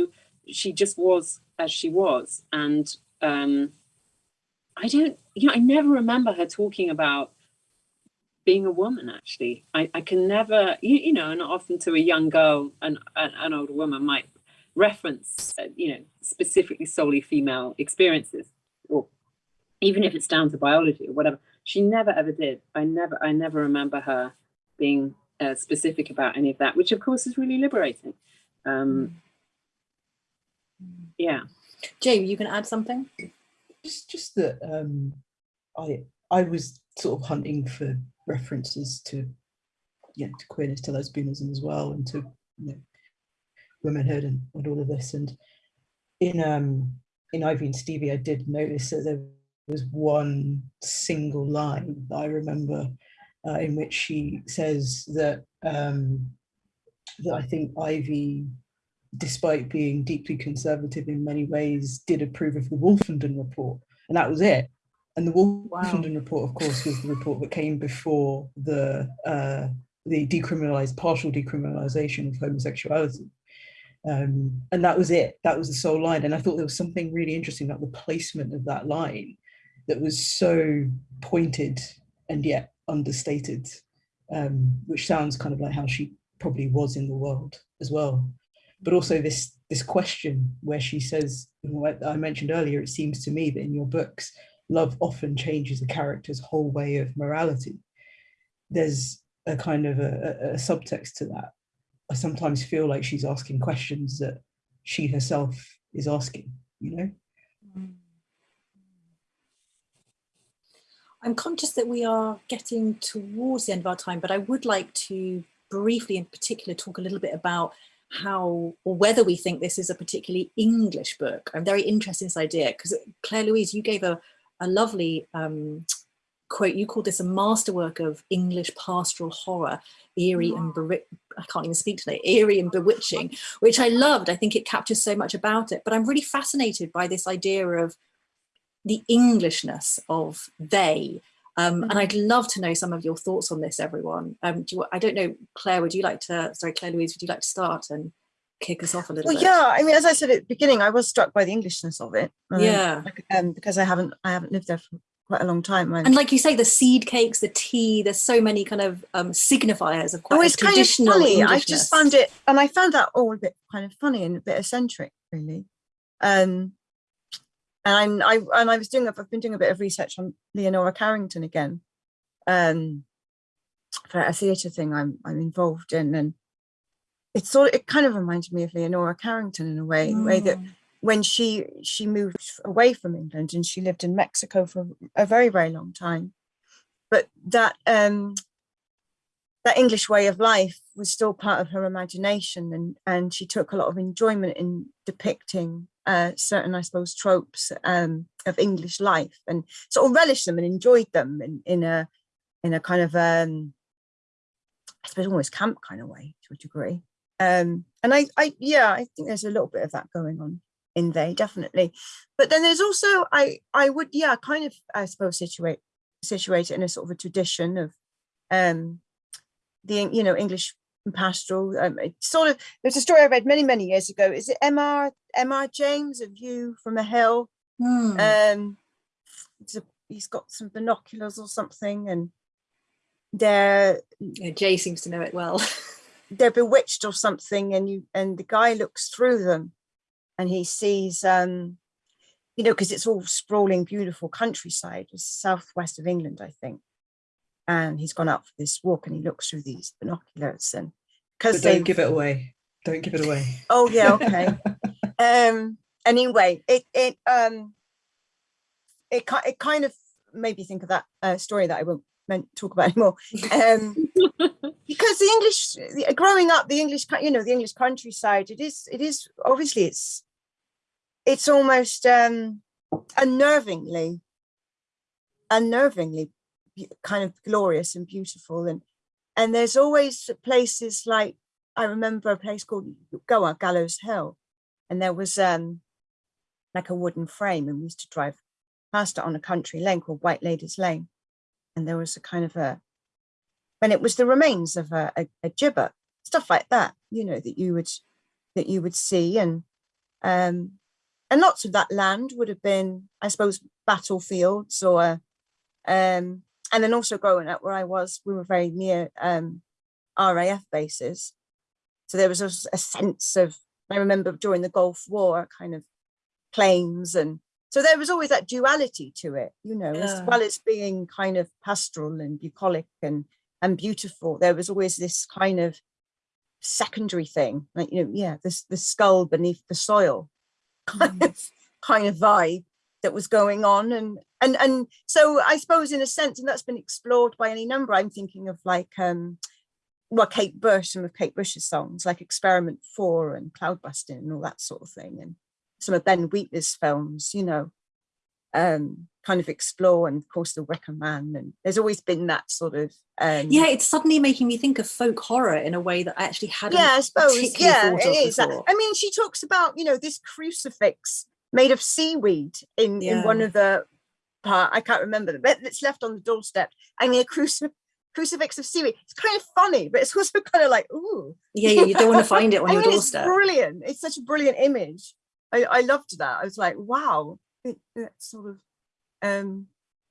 She just was as she was, and um, I don't. You know, I never remember her talking about being a woman actually i, I can never you, you know and often to a young girl and an, an older woman might reference uh, you know specifically solely female experiences or even if it's down to biology or whatever she never ever did. I never i never remember her being uh, specific about any of that which of course is really liberating. Um yeah. Jay you can add something? Just just that um i i was sort of hunting for references to yeah to queerness to lesbianism as well and to you know, womanhood and, and all of this and in um in Ivy and Stevie I did notice that there was one single line that I remember uh, in which she says that um that I think Ivy despite being deeply conservative in many ways did approve of the Wolfenden report and that was it and the Wolfenden wow. report, of course, was the report that came before the uh, the decriminalized partial decriminalization of homosexuality. Um, and that was it. That was the sole line. And I thought there was something really interesting about the placement of that line that was so pointed and yet understated, um, which sounds kind of like how she probably was in the world as well. But also this this question where she says, what I mentioned earlier, it seems to me that in your books, love often changes a character's whole way of morality. There's a kind of a, a, a subtext to that. I sometimes feel like she's asking questions that she herself is asking, you know? I'm conscious that we are getting towards the end of our time, but I would like to briefly in particular talk a little bit about how or whether we think this is a particularly English book. I'm very interested in this idea because Claire Louise, you gave a a lovely um, quote. You called this a masterwork of English pastoral horror, eerie and I can't even speak today, eerie and bewitching, which I loved. I think it captures so much about it. But I'm really fascinated by this idea of the Englishness of they. Um, and I'd love to know some of your thoughts on this, everyone. Um, do you, I don't know, Claire, would you like to, sorry, Claire Louise, would you like to start and kick us off a little well, bit? Yeah, I mean, as I said at the beginning, I was struck by the Englishness of it. Um, yeah. Um, because I haven't I haven't lived there for quite a long time. And, like you say, the seed cakes, the tea, there's so many kind of um, signifiers of quite oh, it's traditional kind of funny. I just found it, and I found that all a bit kind of funny and a bit eccentric, really. Um, and I and I was doing I've been doing a bit of research on Leonora Carrington again, um, for a theatre thing I'm I'm involved in, and it sort of, it kind of reminded me of Leonora Carrington in a way, mm. way that mm. When she she moved away from England and she lived in Mexico for a very very long time, but that um, that English way of life was still part of her imagination, and and she took a lot of enjoyment in depicting uh, certain, I suppose, tropes um, of English life, and sort of relished them and enjoyed them in in a in a kind of um, I suppose almost camp kind of way to a degree. Um, and I, I, yeah, I think there's a little bit of that going on in they definitely. But then there's also, I, I would, yeah, kind of, I suppose, situate, situate it in a sort of a tradition of um, the, you know, English pastoral. Um, sort of, there's a story I read many, many years ago. Is it M.R. M.R. James, A View from a Hill? Hmm. Um, a, he's got some binoculars or something, and there. Yeah, Jay seems to know it well. they're bewitched or something and you and the guy looks through them and he sees um you know because it's all sprawling beautiful countryside it's southwest of england i think. And he's gone out for this walk and he looks through these binoculars and because don't give it away. Don't give it away. Oh yeah okay. Um, anyway, it it um it it kind of made me think of that uh, story that I won't meant talk about anymore. Um, because the English, growing up, the English, you know, the English countryside, it is, it is obviously it's, it's almost um, unnervingly, unnervingly kind of glorious and beautiful. And and there's always places like I remember a place called Goa Gallows Hill, and there was um like a wooden frame, and we used to drive past it on a country lane called White Ladies Lane, and there was a kind of a when it was the remains of a, a, a gibbet, stuff like that, you know, that you would that you would see, and um, and lots of that land would have been, I suppose, battlefields or um, and then also growing up where I was, we were very near um, RAF bases. So there was a, a, sense of, I remember during the Gulf War, kind of planes. And so there was always that duality to it, you know, yeah. as well as being kind of pastoral and bucolic and, and beautiful. There was always this kind of secondary thing, like, you know, yeah, this the skull beneath the soil kind mm. of kind of vibe that was going on and and and so I suppose in a sense and that's been explored by any number I'm thinking of like um well Kate Bush some of Kate Bush's songs like Experiment 4 and Cloudbusting and all that sort of thing and some of Ben Wheatley's films you know um kind of explore and of course the Wicker Man and there's always been that sort of um yeah it's suddenly making me think of folk horror in a way that I actually hadn't yeah I suppose yeah it is I mean she talks about you know this crucifix made of seaweed in yeah. in one of the part I can't remember the bit that's left on the doorstep and a crucifix crucifix of seaweed. It's kind of funny, but it's also kind of like, ooh. Yeah, yeah, you don't want to find it on your mean, doorstep. It's brilliant. It's such a brilliant image. I, I loved that. I was like, wow, it, it's sort of, um,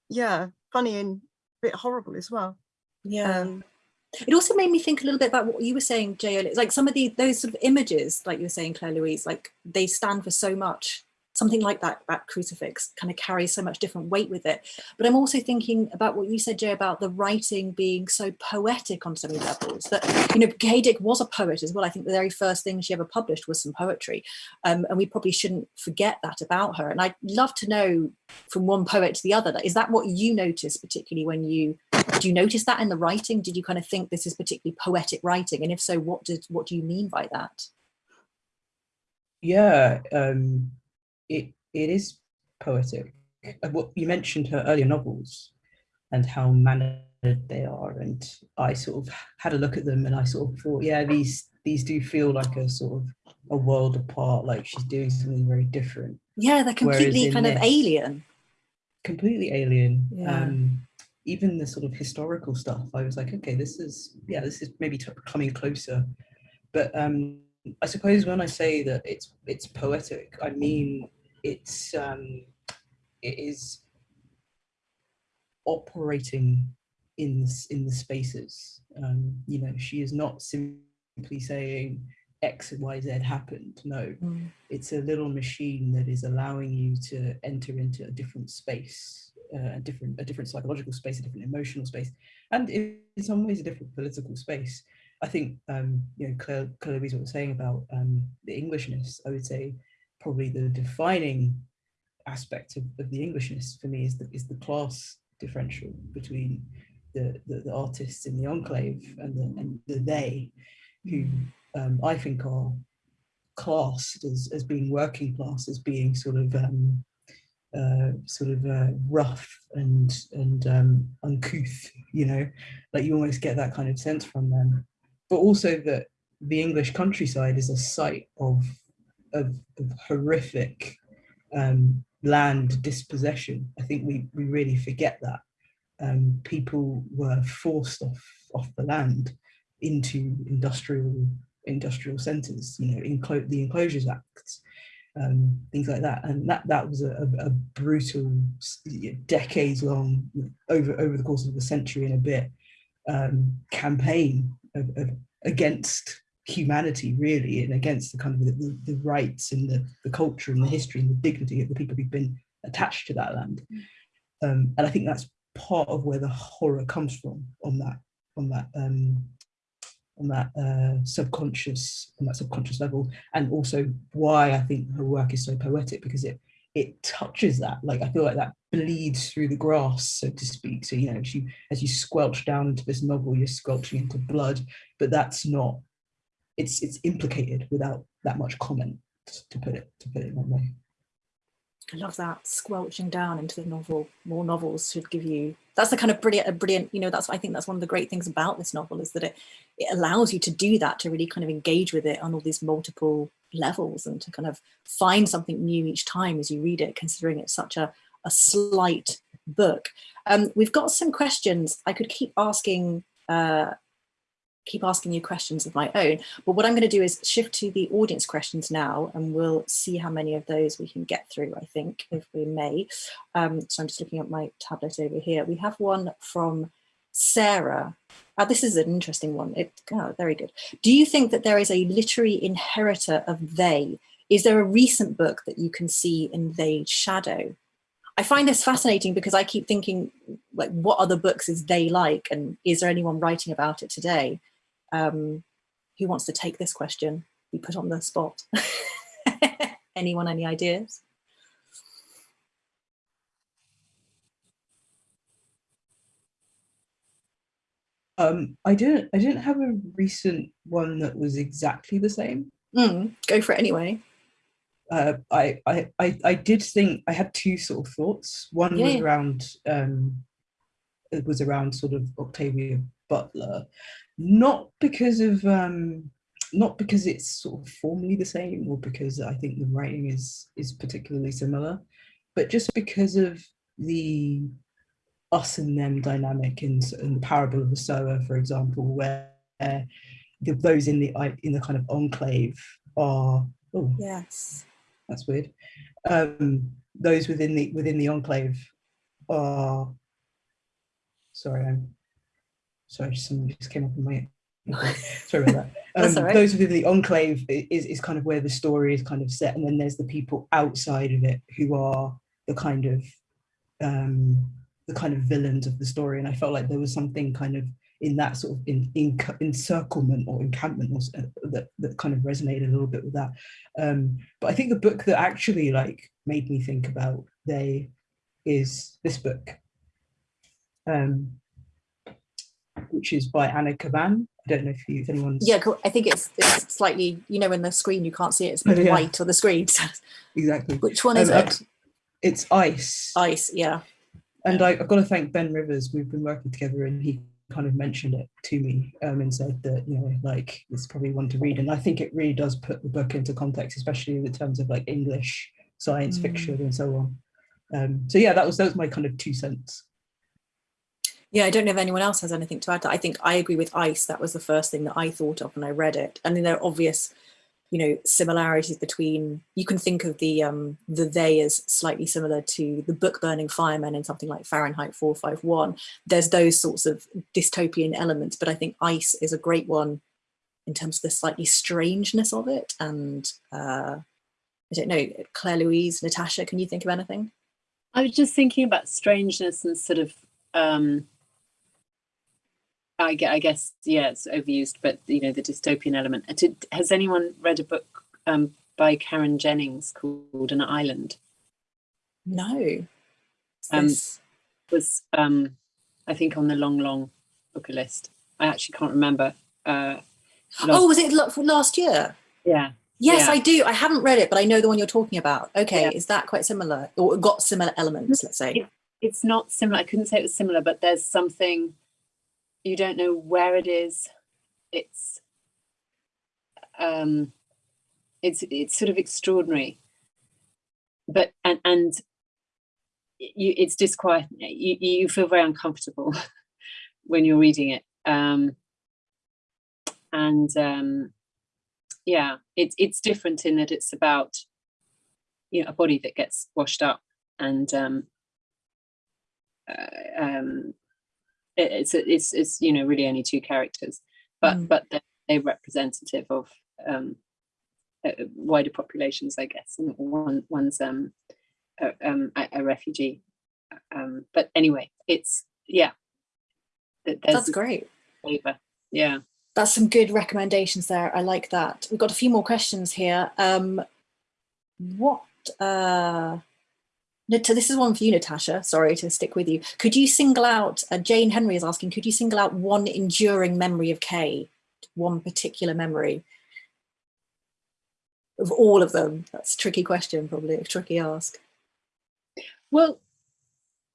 yeah, funny and a bit horrible as well. Yeah. Um, it also made me think a little bit about what you were saying, Jay. It's Like some of the those sort of images, like you were saying, Claire Louise, like they stand for so much something like that, that crucifix kind of carries so much different weight with it. But I'm also thinking about what you said, Jay, about the writing being so poetic on so many levels that, you know, Kay Dick was a poet as well. I think the very first thing she ever published was some poetry. Um, and we probably shouldn't forget that about her. And I'd love to know from one poet to the other, is that what you notice particularly when you, do you notice that in the writing? Did you kind of think this is particularly poetic writing? And if so, what did, what do you mean by that? Yeah, um, it it is poetic. What you mentioned her earlier novels and how mannered they are, and I sort of had a look at them and I sort of thought, yeah, these these do feel like a sort of a world apart, like she's doing something very different. Yeah, they're completely kind of alien. Completely alien. Yeah. Um, even the sort of historical stuff, I was like, okay, this is yeah, this is maybe coming closer. But um, I suppose when I say that it's it's poetic, I mean it's um, it is operating in in the spaces. Um, you know, she is not simply saying X and Y Z happened. No, mm. it's a little machine that is allowing you to enter into a different space, uh, a different a different psychological space, a different emotional space, and in, some ways a different political space. I think um, you know Claire, Claire Louise was saying about um, the Englishness. I would say probably the defining aspect of, of the Englishness for me is the, is the class differential between the, the, the artists in the enclave and the, and the they, who um, I think are classed as, as being working class, as being sort of um, uh, sort of uh, rough and and um, uncouth, you know, like you almost get that kind of sense from them. But also that the English countryside is a site of of, of horrific um, land dispossession. I think we, we really forget that. Um, people were forced off, off the land into industrial industrial centres, you know, enclo the Enclosures Acts, um, things like that. And that, that was a, a, brutal, decades long, over, over the course of a century and a bit, um, campaign of, of, against humanity really and against the kind of the, the, rights and the, the culture and the history and the dignity of the people who've been attached to that land. Mm. um, and I think that's part of where the horror comes from on that on that um, on that uh, subconscious on that subconscious level. And also why I think her work is so poetic because it it touches that. Like I feel like that bleeds through the grass so to speak. So you know she as you squelch down into this novel you're squelching into blood. But that's not it's it's implicated without that much comment to put it to put it that way I love that squelching down into the novel. More novels should give you. That's the kind of brilliant, brilliant. You know, that's I think that's one of the great things about this novel is that it it allows you to do that to really kind of engage with it on all these multiple levels and to kind of find something new each time as you read it, considering it's such a a slight book. Um, we've got some questions. I could keep asking uh, keep asking you questions of my own. But what I'm going to do is shift to the audience questions now, and we'll see how many of those we can get through, I think, if we may. Um, so I'm just looking at my tablet over here. We have one from Sarah. Uh, this is an interesting one. It, oh, very good. Do you think that there is a literary inheritor of they? Is there a recent book that you can see in they shadow? I find this fascinating because I keep thinking, like, what other books is they like? And is there anyone writing about it today? Um, who wants to take this question? Be put on the spot. Anyone, any ideas? Um, I didn't. I didn't have a recent one that was exactly the same. Mm, go for it anyway. Uh, I, I, I, I did think I had two sort of thoughts. One Yeah, was around. Um, it was around sort of Octavia Butler, not because of um, not because it's sort of formally the same or because I think the writing is is particularly similar, but just because of the us and them dynamic in, in the parable of the sower, for example, where the, those in the in the kind of enclave are oh Yes. that's weird. Um, those within the within the enclave are sorry, I'm sorry, something just came up in my sorry about that. Um, right. Those within the enclave is, is kind of where the story is kind of set, and then there's the people outside of it who are the kind of um, the kind of villains of the story. And I felt like there was something kind of in that sort of in, in, encirclement or encampment or, uh, that, that kind of resonated a little bit with that. Um, but I think the book that actually like made me think about they is this book, um, which is by Anna Kavan. I don't know if you, if anyone's Yeah, cool. I think it's, it's slightly, you know, in the screen, you can't see it. It's Oh, yeah. white on the screen. exactly. Which one is Um, it? It's ice. Ice, yeah. and I, I've got to thank Ben Rivers. We've been working together, and he kind of mentioned it to me um, and said that you know, like it's probably one to read. And I think it really does put the book into context, especially in terms of like English science Mm. fiction and so on. Um, so yeah, that was that was my kind of two cents. Yeah, I don't know if anyone else has anything to add. I think I agree with Ice. That was the first thing that I thought of when I read it. And then there are obvious, you know, similarities between. You can think of the um, the they as slightly similar to the book burning firemen in something like Fahrenheit 451. There's those sorts of dystopian elements, but I think Ice is a great one in terms of the slightly strangeness of it. And uh, I don't know, Claire Louise, Natasha, can you think of anything? I was just thinking about strangeness and sort of um I, I guess yeah it's overused but you know the dystopian element Uh, did, has anyone read a book um by Karen Jennings called An Island No. Um, this- was um I think on the long long booker list I actually can't remember uh oh, was it last year? yeah Yes, Yeah. I do. I haven't read it, but I know the one you're talking about. Okay, Yeah. is that quite similar or got similar elements? Let's say. it's not similar. I couldn't say it was similar, but there's something you don't know where it is. It's um it's it's sort of extraordinary. But and and you it's disquieting. you you feel very uncomfortable when you're reading it. Um and um yeah, it's it's different in that it's about you know a body that gets washed up and um uh, um, it's it's it's you know really only two characters, but Mm. but they're, they're representative of um, uh, wider populations, I guess. And one one's um, a, um, a, refugee, um, but anyway, it's yeah. That's great. flavour. Yeah, That's some good recommendations there. I like that. We've got a few more questions here. Um, what, uh, this is one for you, Natasha. Sorry to stick with you. Could you single out, uh, Jane Henry is asking, could you single out one enduring memory of Kay? One particular memory? Of all of them? That's a tricky question, probably a tricky ask. Well,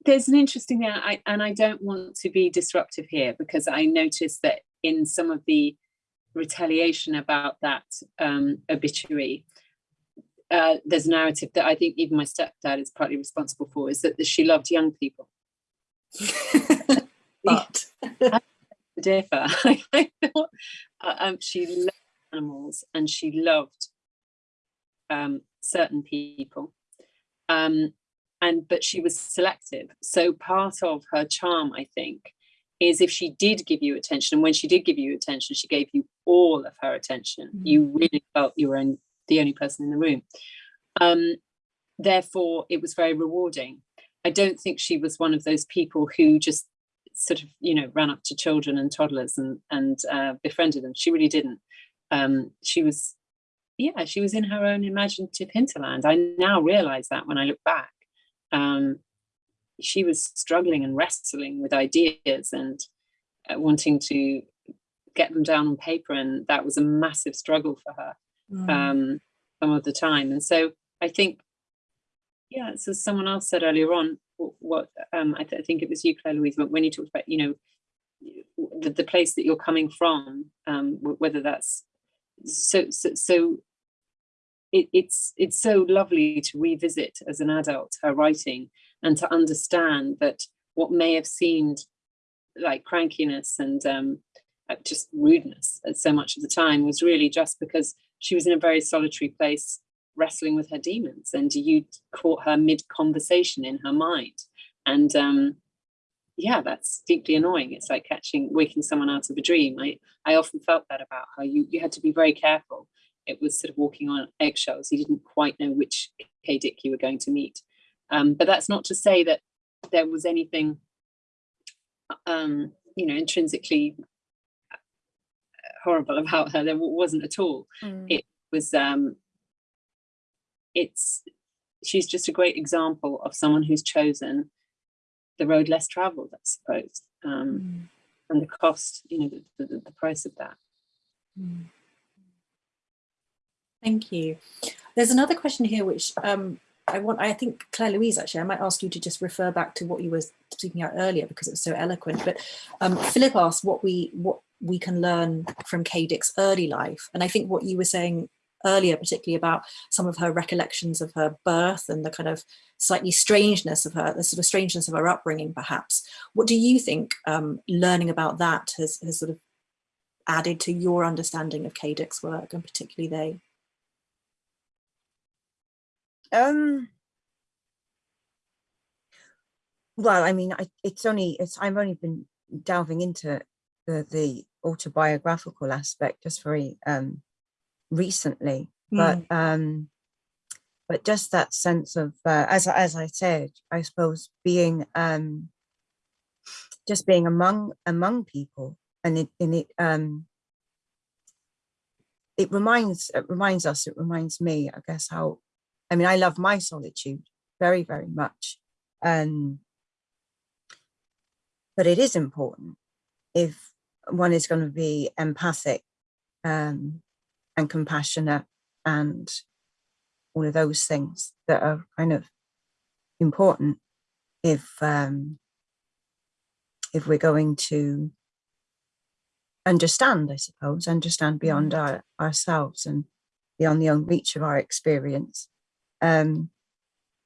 there's an interesting I, and I don't want to be disruptive here because I noticed that in some of the retaliation about that um, obituary, uh, there's a narrative that I think even my stepdad is partly responsible for, is that she loved young people. but differ. I thought uh, um, she loved animals and she loved um, certain people. Um, and but she was selective. So part of her charm, I think, is if she did give you attention, and when she did give you attention, she gave you all of her attention. Mm -hmm. You really felt you were in, the only person in the room. Um, therefore, it was very rewarding. I don't think she was one of those people who just sort of, you know, ran up to children and toddlers and and uh, befriended them. She really didn't. Um, she was, yeah, she was in her own imaginative hinterland. I now realize that when I look back um, she was struggling and wrestling with ideas and uh, wanting to get them down on paper and that was a massive struggle for her mm. um, some of the time and so I think yeah so someone else said earlier on what um, I, th I, think it was you Claire Louise but when you talked about you know the, the place that you're coming from um, whether that's so so, so it, it's it's so lovely to revisit as an adult her writing and to understand that what may have seemed like crankiness and um, uh, just rudeness at so much of the time was really just because she was in a very solitary place wrestling with her demons and you caught her mid conversation in her mind. And um, yeah that's deeply annoying. It's like catching waking someone out of a dream. I i often felt that about her. You you had to be very careful. It was sort of walking on eggshells. you didn't quite know which Kay Dick you were going to meet. Um, but that's not to say that there was anything, um, you know, intrinsically horrible about her. There wasn't at all. Mm. It was, um, it's, she's just a great example of someone who's chosen the road less traveled, I suppose. Um, mm. And the cost, you know, the, the, the price of that. Mm. Thank you. There's another question here which um, I want, I think Claire Louise actually, I might ask you to just refer back to what you were speaking out earlier because it was so eloquent. But um, Philip asked what we what we can learn from Kay Dick's early life. And I think what you were saying earlier, particularly about some of her recollections of her birth and the kind of slightly strangeness of her, the sort of strangeness of her upbringing, perhaps. What do you think um, learning about that has, has sort of added to your understanding of Kay Dick's work and particularly they? Um, well, I mean, I, it's only, it's, I've only been delving into the, the autobiographical aspect just very um, recently, mm. but um, but just that sense of, uh, as, as I said, I suppose being, um, just being among, among people and it, and it, um, it reminds, it reminds us, it reminds me, I guess, how I mean, I love my solitude very, very much. Um, but it is important if one is going to be empathic um, and compassionate and all of those things that are kind of important if um, if we're going to understand, I suppose, understand beyond mm. our, ourselves and beyond the own reach of our experience um,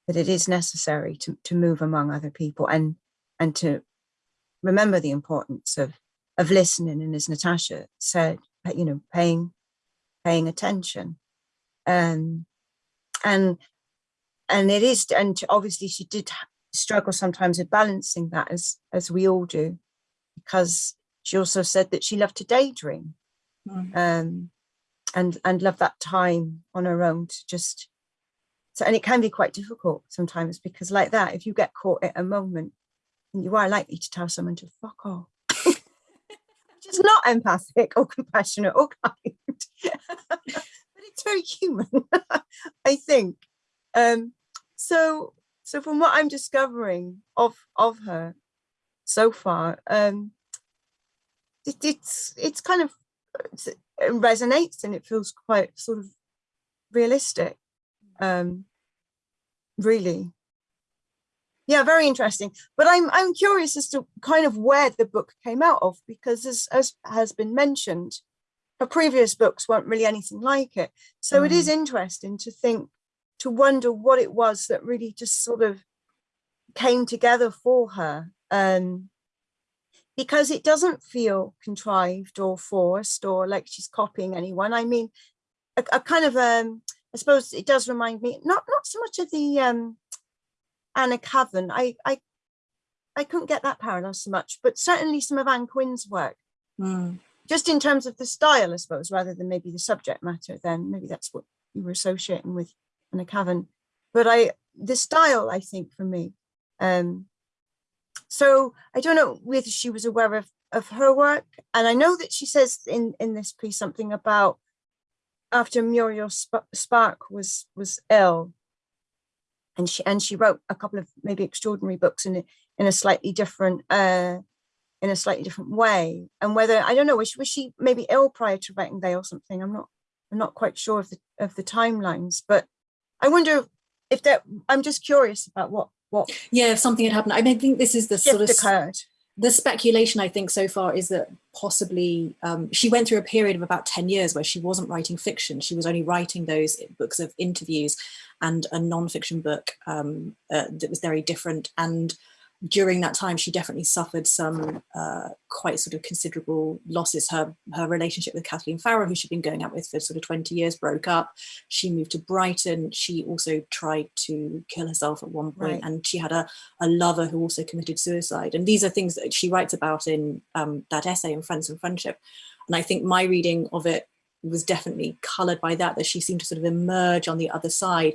that it is necessary to, to move among other people and and to remember the importance of of listening and as Natasha said, you know, paying paying attention. Um, and and it is and obviously she did struggle sometimes with balancing that as as we all do because she also said that she loved to daydream mm. um, and and love that time on her own to just so, and it can be quite difficult sometimes because like that, if you get caught at a moment, you are likely to tell someone to fuck off. Is not empathic or compassionate or kind, but it's very human, I think. Um, so, so from what I'm discovering of of her so far, um, it, it's it's kind of it resonates and it feels quite sort of realistic. Um, really yeah very interesting but i'm i'm curious as to kind of where the book came out of because as, as has been mentioned her previous books weren't really anything like it so mm. it is mm. interesting to think to wonder what it was that really just sort of came together for her um because it doesn't feel contrived or forced or like she's copying anyone i mean a, a kind of um i suppose it does remind me not not so much of the um Anna Kavan. I, I, I couldn't get that parallel so much, but certainly some of Ann Quin's work. Mm. Just in terms of the style, I suppose, rather than maybe the subject matter, then maybe that's what you were associating with Anna Kavan. But I, the style, I think, for me. Um, so I don't know whether she was aware of, of her work. And I know that she says in, in this piece something about after Muriel Spark was was ill, and she and she wrote a couple of maybe extraordinary books in in a slightly different uh, in a slightly different way. And whether I don't know, was, was she maybe ill prior to writing They or something? I'm not I'm not quite sure of the of the timelines, but I wonder if that I'm just curious about what what yeah if something had happened. I mean, I think this is the sort of occurred the speculation I think so far is that possibly um, she went through a period of about 10 years where she wasn't writing fiction. She was only writing those books of interviews and a non-fiction book um, uh, that was very different. And during that time, she definitely suffered some uh, quite sort of considerable losses. Her her relationship with Kathleen Farrell, who she'd been going out with for sort of 20 years, broke up. She moved to Brighton. She also tried to kill herself at one point, right. and she had a, a lover who also committed suicide. And these are things that she writes about in um, that essay in Friends and Friendship. And I think my reading of it was definitely colored by that, that she seemed to sort of emerge on the other side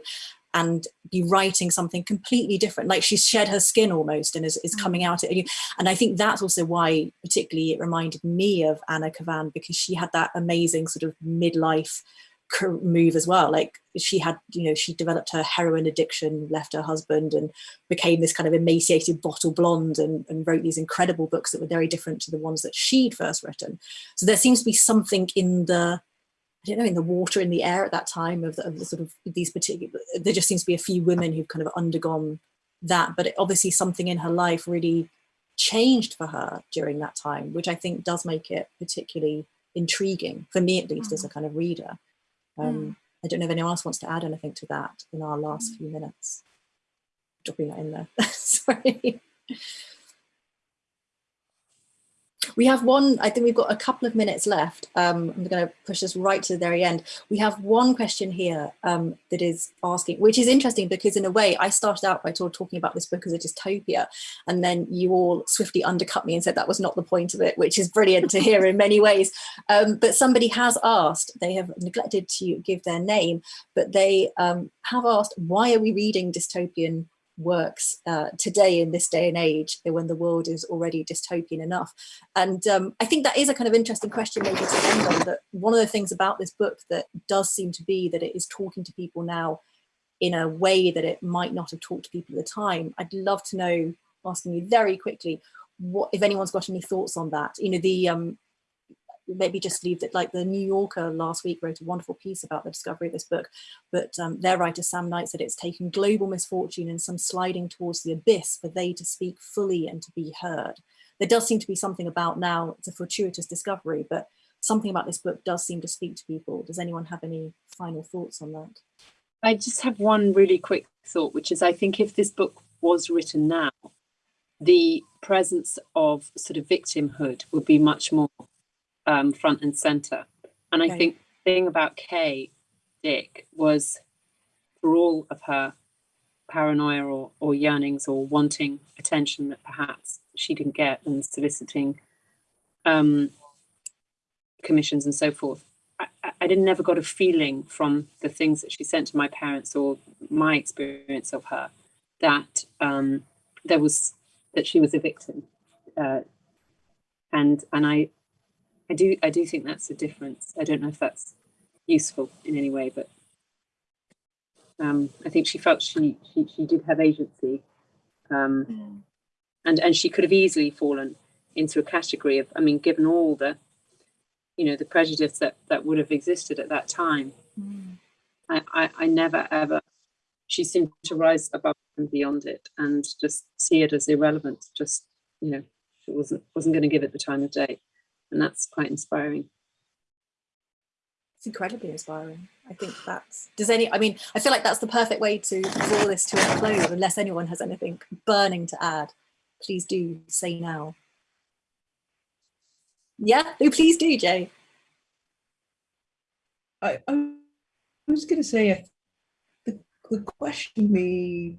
and be writing something completely different. Like she's shed her skin almost and is, is coming mm. out at you. And i think that's also why particularly it reminded me of anna kavan because she had that amazing sort of midlife move as well. Like she had you know she developed her heroin addiction left her husband and became this kind of emaciated bottle blonde and, and wrote these incredible books that were very different to the ones that she'd first written. So there seems to be something in the I don't know, in the water, in the air at that time of the, of the, sort of these particular, there just seems to be a few women who've kind of undergone that, but it, obviously something in her life really changed for her during that time, which I think does make it particularly intriguing, for me at least, mm. as a kind of reader. Um, mm. I don't know if anyone else wants to add anything to that in our last mm. few minutes. Dropping that in there, sorry. We have one, I think we've got a couple of minutes left. Um, I'm going to push this right to the very end. We have one question here um, that is asking, which is interesting because in a way I started out by talking about this book as a dystopia and then you all swiftly undercut me and said that was not the point of it, which is brilliant to hear in many ways. Um, but somebody has asked, they have neglected to give their name, but they um, have asked, why are we reading dystopian works uh, today in this day and age when the world is already dystopian enough. And um, I think that is a kind of interesting question maybe to end on that one of the things about this book that does seem to be that it is talking to people now in a way that it might not have talked to people at the time I'd love to know asking you very quickly what if anyone's got any thoughts on that? You know the um maybe just leave it like the New Yorker last week wrote a wonderful piece about the discovery of this book, but um, their writer Sam Knight said it's taken global misfortune and some sliding towards the abyss for they to speak fully and to be heard. There does seem to be something about now, it's a fortuitous discovery, but something about this book does seem to speak to people. Does anyone have any final thoughts on that? I just have one really quick thought, which is I think if this book was written now, the presence of sort of victimhood would be much more um, front and center. And I think the thing about Kay Dick was for all of her paranoia or, or yearnings or wanting attention that perhaps she didn't get and soliciting um, commissions and so forth. I, I didn't never got a feeling from the things that she sent to my parents or my experience of her that um, there was that she was a victim. Uh, and and I I do I do think that's a difference. I don't know if that's useful in any way, but um, I think she felt she she, she did have agency, um, mm. and and she could have easily fallen into a category of I mean, given all the you know the prejudice that that would have existed at that time. Mm. I, I I never ever she seemed to rise above and beyond it and just see it as irrelevant. Just you know, she wasn't wasn't going to give it the time of day, and that's quite inspiring it's incredibly inspiring. I think that's, does any, I mean, I feel like that's the perfect way to draw this to a close, unless anyone has anything burning to add. Please do say now. Yeah, no, please do, Jay. I, I was going to say, the, the question me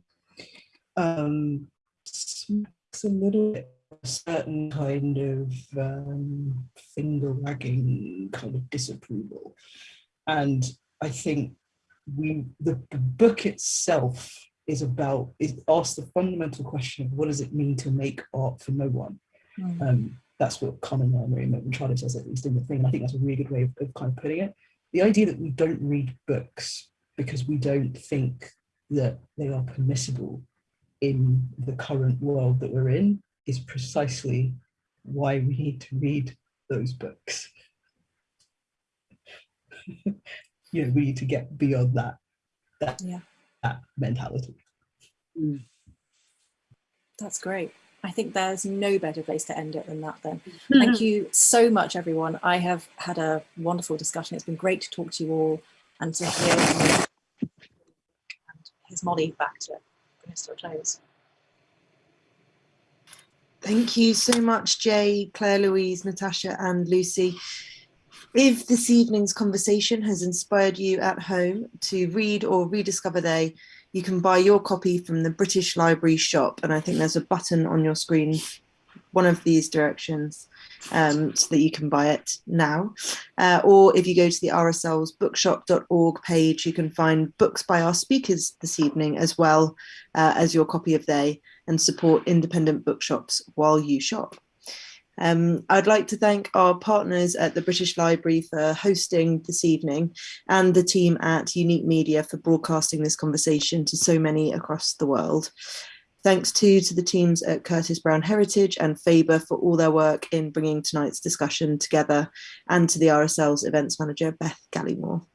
um, smacks a little bit a certain kind of um, finger wagging kind of disapproval. And I think we the, the book itself is about it asks the fundamental question of what does it mean to make art for no one? Mm. Um, that's what Carmen Maria Machado says at least in the thing. And I think that's a really good way of, of kind of putting it. The idea that we don't read books because we don't think that they are permissible in the current world that we're in is precisely why we need to read those books. you know, we need to get beyond that, that, yeah. that mentality. Mm. That's great. I think there's no better place to end it than that then. Thank you so much, everyone. I have had a wonderful discussion. It's been great to talk to you all and to hear and here's Molly back to bring us to a close. Thank you so much, Jay, Claire Louise, Natasha, and Lucy. If this evening's conversation has inspired you at home to read or rediscover They, you can buy your copy from the British Library shop. And I think there's a button on your screen, one of these directions, um, so that you can buy it now. Uh, or if you go to the RSL's bookshop.org page, you can find books by our speakers this evening, as well uh, as your copy of They and support independent bookshops while you shop. Um, I'd like to thank our partners at the British Library for hosting this evening and the team at Unique Media for broadcasting this conversation to so many across the world. Thanks too to the teams at Curtis Brown Heritage and Faber for all their work in bringing tonight's discussion together and to the RSL's events manager, Beth Gallimore.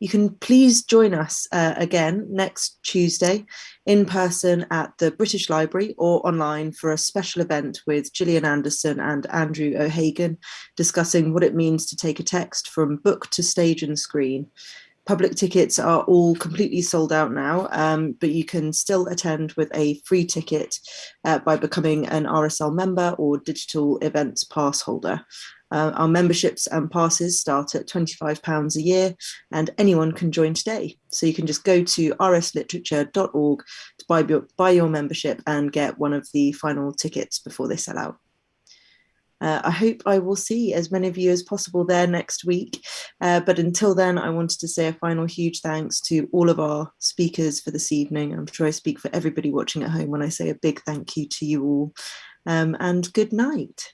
You can please join us uh, again next Tuesday in person at the British Library or online for a special event with Gillian Anderson and Andrew O'Hagan discussing what it means to take a text from book to stage and screen. Public tickets are all completely sold out now, um, but you can still attend with a free ticket uh, by becoming an RSL member or digital events pass holder. Uh, our memberships and passes start at £25 a year and anyone can join today. So you can just go to rsliterature.org to buy your, buy your membership and get one of the final tickets before they sell out. Uh, I hope I will see as many of you as possible there next week. Uh, but until then, I wanted to say a final huge thanks to all of our speakers for this evening. I'm sure I speak for everybody watching at home when I say a big thank you to you all. Um, and good night.